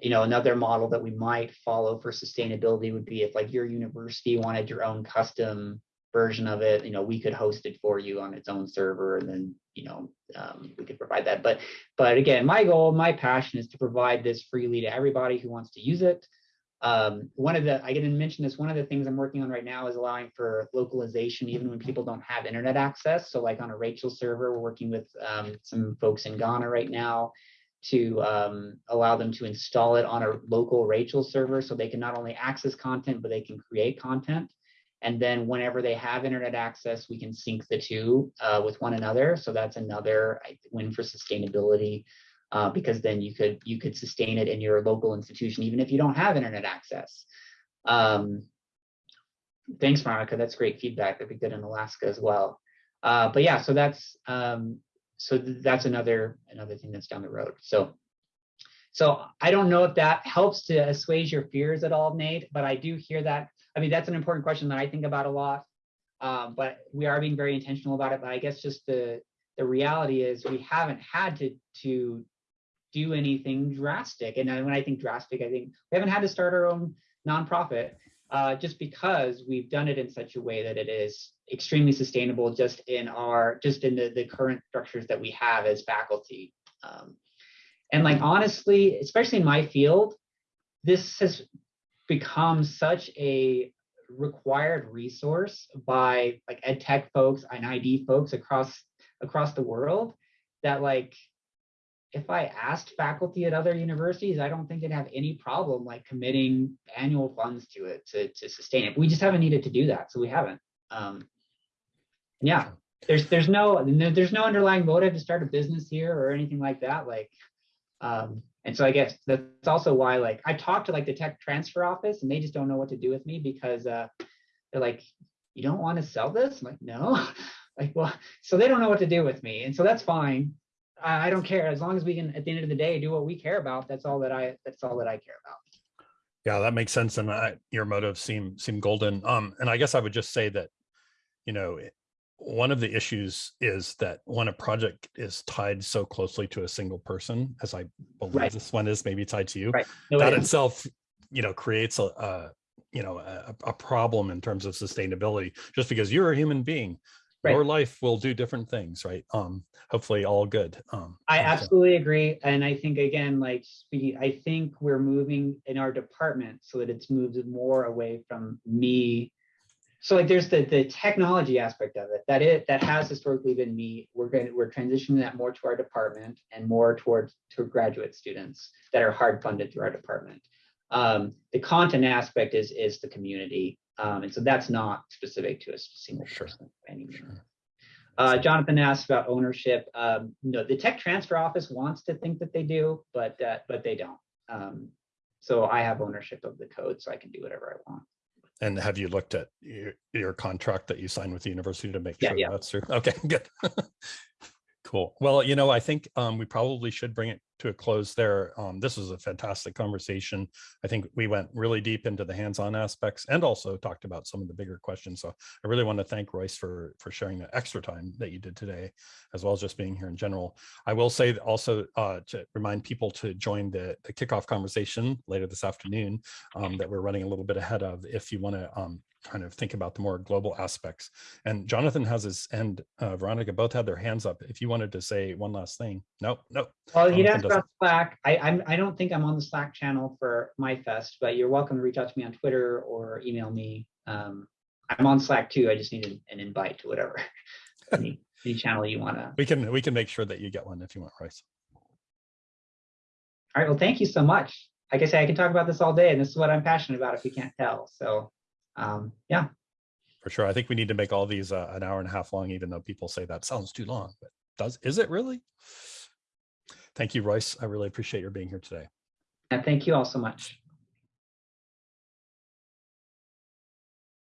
B: you know, another model that we might follow for sustainability would be if like your university wanted your own custom version of it, you know, we could host it for you on its own server and then, you know, um, we could provide that. But, but again, my goal, my passion is to provide this freely to everybody who wants to use it. Um, one of the, I didn't mention this, one of the things I'm working on right now is allowing for localization even when people don't have internet access. So like on a Rachel server, we're working with um, some folks in Ghana right now to um, allow them to install it on a local Rachel server so they can not only access content, but they can create content. And then whenever they have internet access, we can sync the two uh, with one another. So that's another win for sustainability uh, because then you could you could sustain it in your local institution even if you don't have internet access. Um, thanks, Monica. That's great feedback. That'd be good in Alaska as well. Uh, but yeah, so that's um, so th- that's another another thing that's down the road. So so I don't know if that helps to assuage your fears at all, Nate, but I do hear that. I mean, that's an important question that I think about a lot. Um, but we are being very intentional about it. But I guess just the the reality is we haven't had to to do anything drastic. And when I think drastic, I think we haven't had to start our own nonprofit uh, just because we've done it in such a way that it is extremely sustainable just in our just in the, the current structures that we have as faculty. Um, and like honestly, especially in my field, this has become such a required resource by like ed tech folks and ID folks across across the world that like if I asked faculty at other universities, I don't think they'd have any problem like committing annual funds to it to, to sustain it. We just haven't needed to do that, so we haven't. Um, yeah, there's there's no there's no underlying motive to start a business here or anything like that. Like, um, and so I guess that's also why like I talked to like the tech transfer office and they just don't know what to do with me because uh, they're like, you don't want to sell this? I'm like, no. like, well, so they don't know what to do with me, and so that's fine. I, I don't care as long as we can at the end of the day do what we care about. That's all that I that's all that I care about.
A: Yeah, that makes sense. And I, your motives seem seem golden. Um, and I guess I would just say that, you know, one of the issues is that when a project is tied so closely to a single person, as I believe
B: Right.
A: this one is maybe tied to you,
B: Right. No,
A: that
B: it is.
A: itself, you know, creates a, a you know, a, a problem in terms of sustainability, just because you're a human being.
B: Right.
A: Your life will do different things, right? Um, hopefully all good. Um,
B: I
A: and so-
B: absolutely agree. And I think again, like speaking, I think we're moving in our department so that it's moved more away from me. So like there's the the technology aspect of it that it that has historically been me. We're going to we're transitioning that more to our department and more towards to graduate students that are hard funded through our department. Um, the content aspect is is the community. Um, and so that's not specific to a single
A: Sure.
B: person any.
A: Sure.
B: Uh, Jonathan asked about ownership. Um, no, the tech transfer office wants to think that they do, but uh, but they don't. Um, so I have ownership of the code, so I can do whatever I want.
A: And have you looked at your, your contract that you signed with the university to make
B: Yeah,
A: sure
B: yeah.
A: that's true? Okay, good. Cool. Well, you know, I think um, we probably should bring it to a close there. Um, this was a fantastic conversation. I think we went really deep into the hands-on aspects and also talked about some of the bigger questions. So I really want to thank Royce for for sharing the extra time that you did today, as well as just being here in general. I will say also uh, to remind people to join the, the kickoff conversation later this afternoon um, that we're running a little bit ahead of if you want to um, kind of think about the more global aspects. And Jonathan has his and uh, Veronica both had their hands up. If you wanted to say one last thing, no, no.
B: Well, he'd
A: Jonathan
B: asked about Slack. I I'm, I don't think I'm on the Slack channel for MYFest, but you're welcome to reach out to me on Twitter or email me. Um, I'm on Slack too. I just need an, an invite to whatever any, any channel you want to.
A: We can we can make sure that you get one if you want, Royce.
B: All right. Well, thank you so much. Like I say, I can talk about this all day, and this is what I'm passionate about. If you can't tell, so um, yeah.
A: For sure. I think we need to make all these uh, an hour and a half long, even though people say that sounds too long. But does is it really? Thank you, Royce. I really appreciate your being here today.
B: And thank you all so much.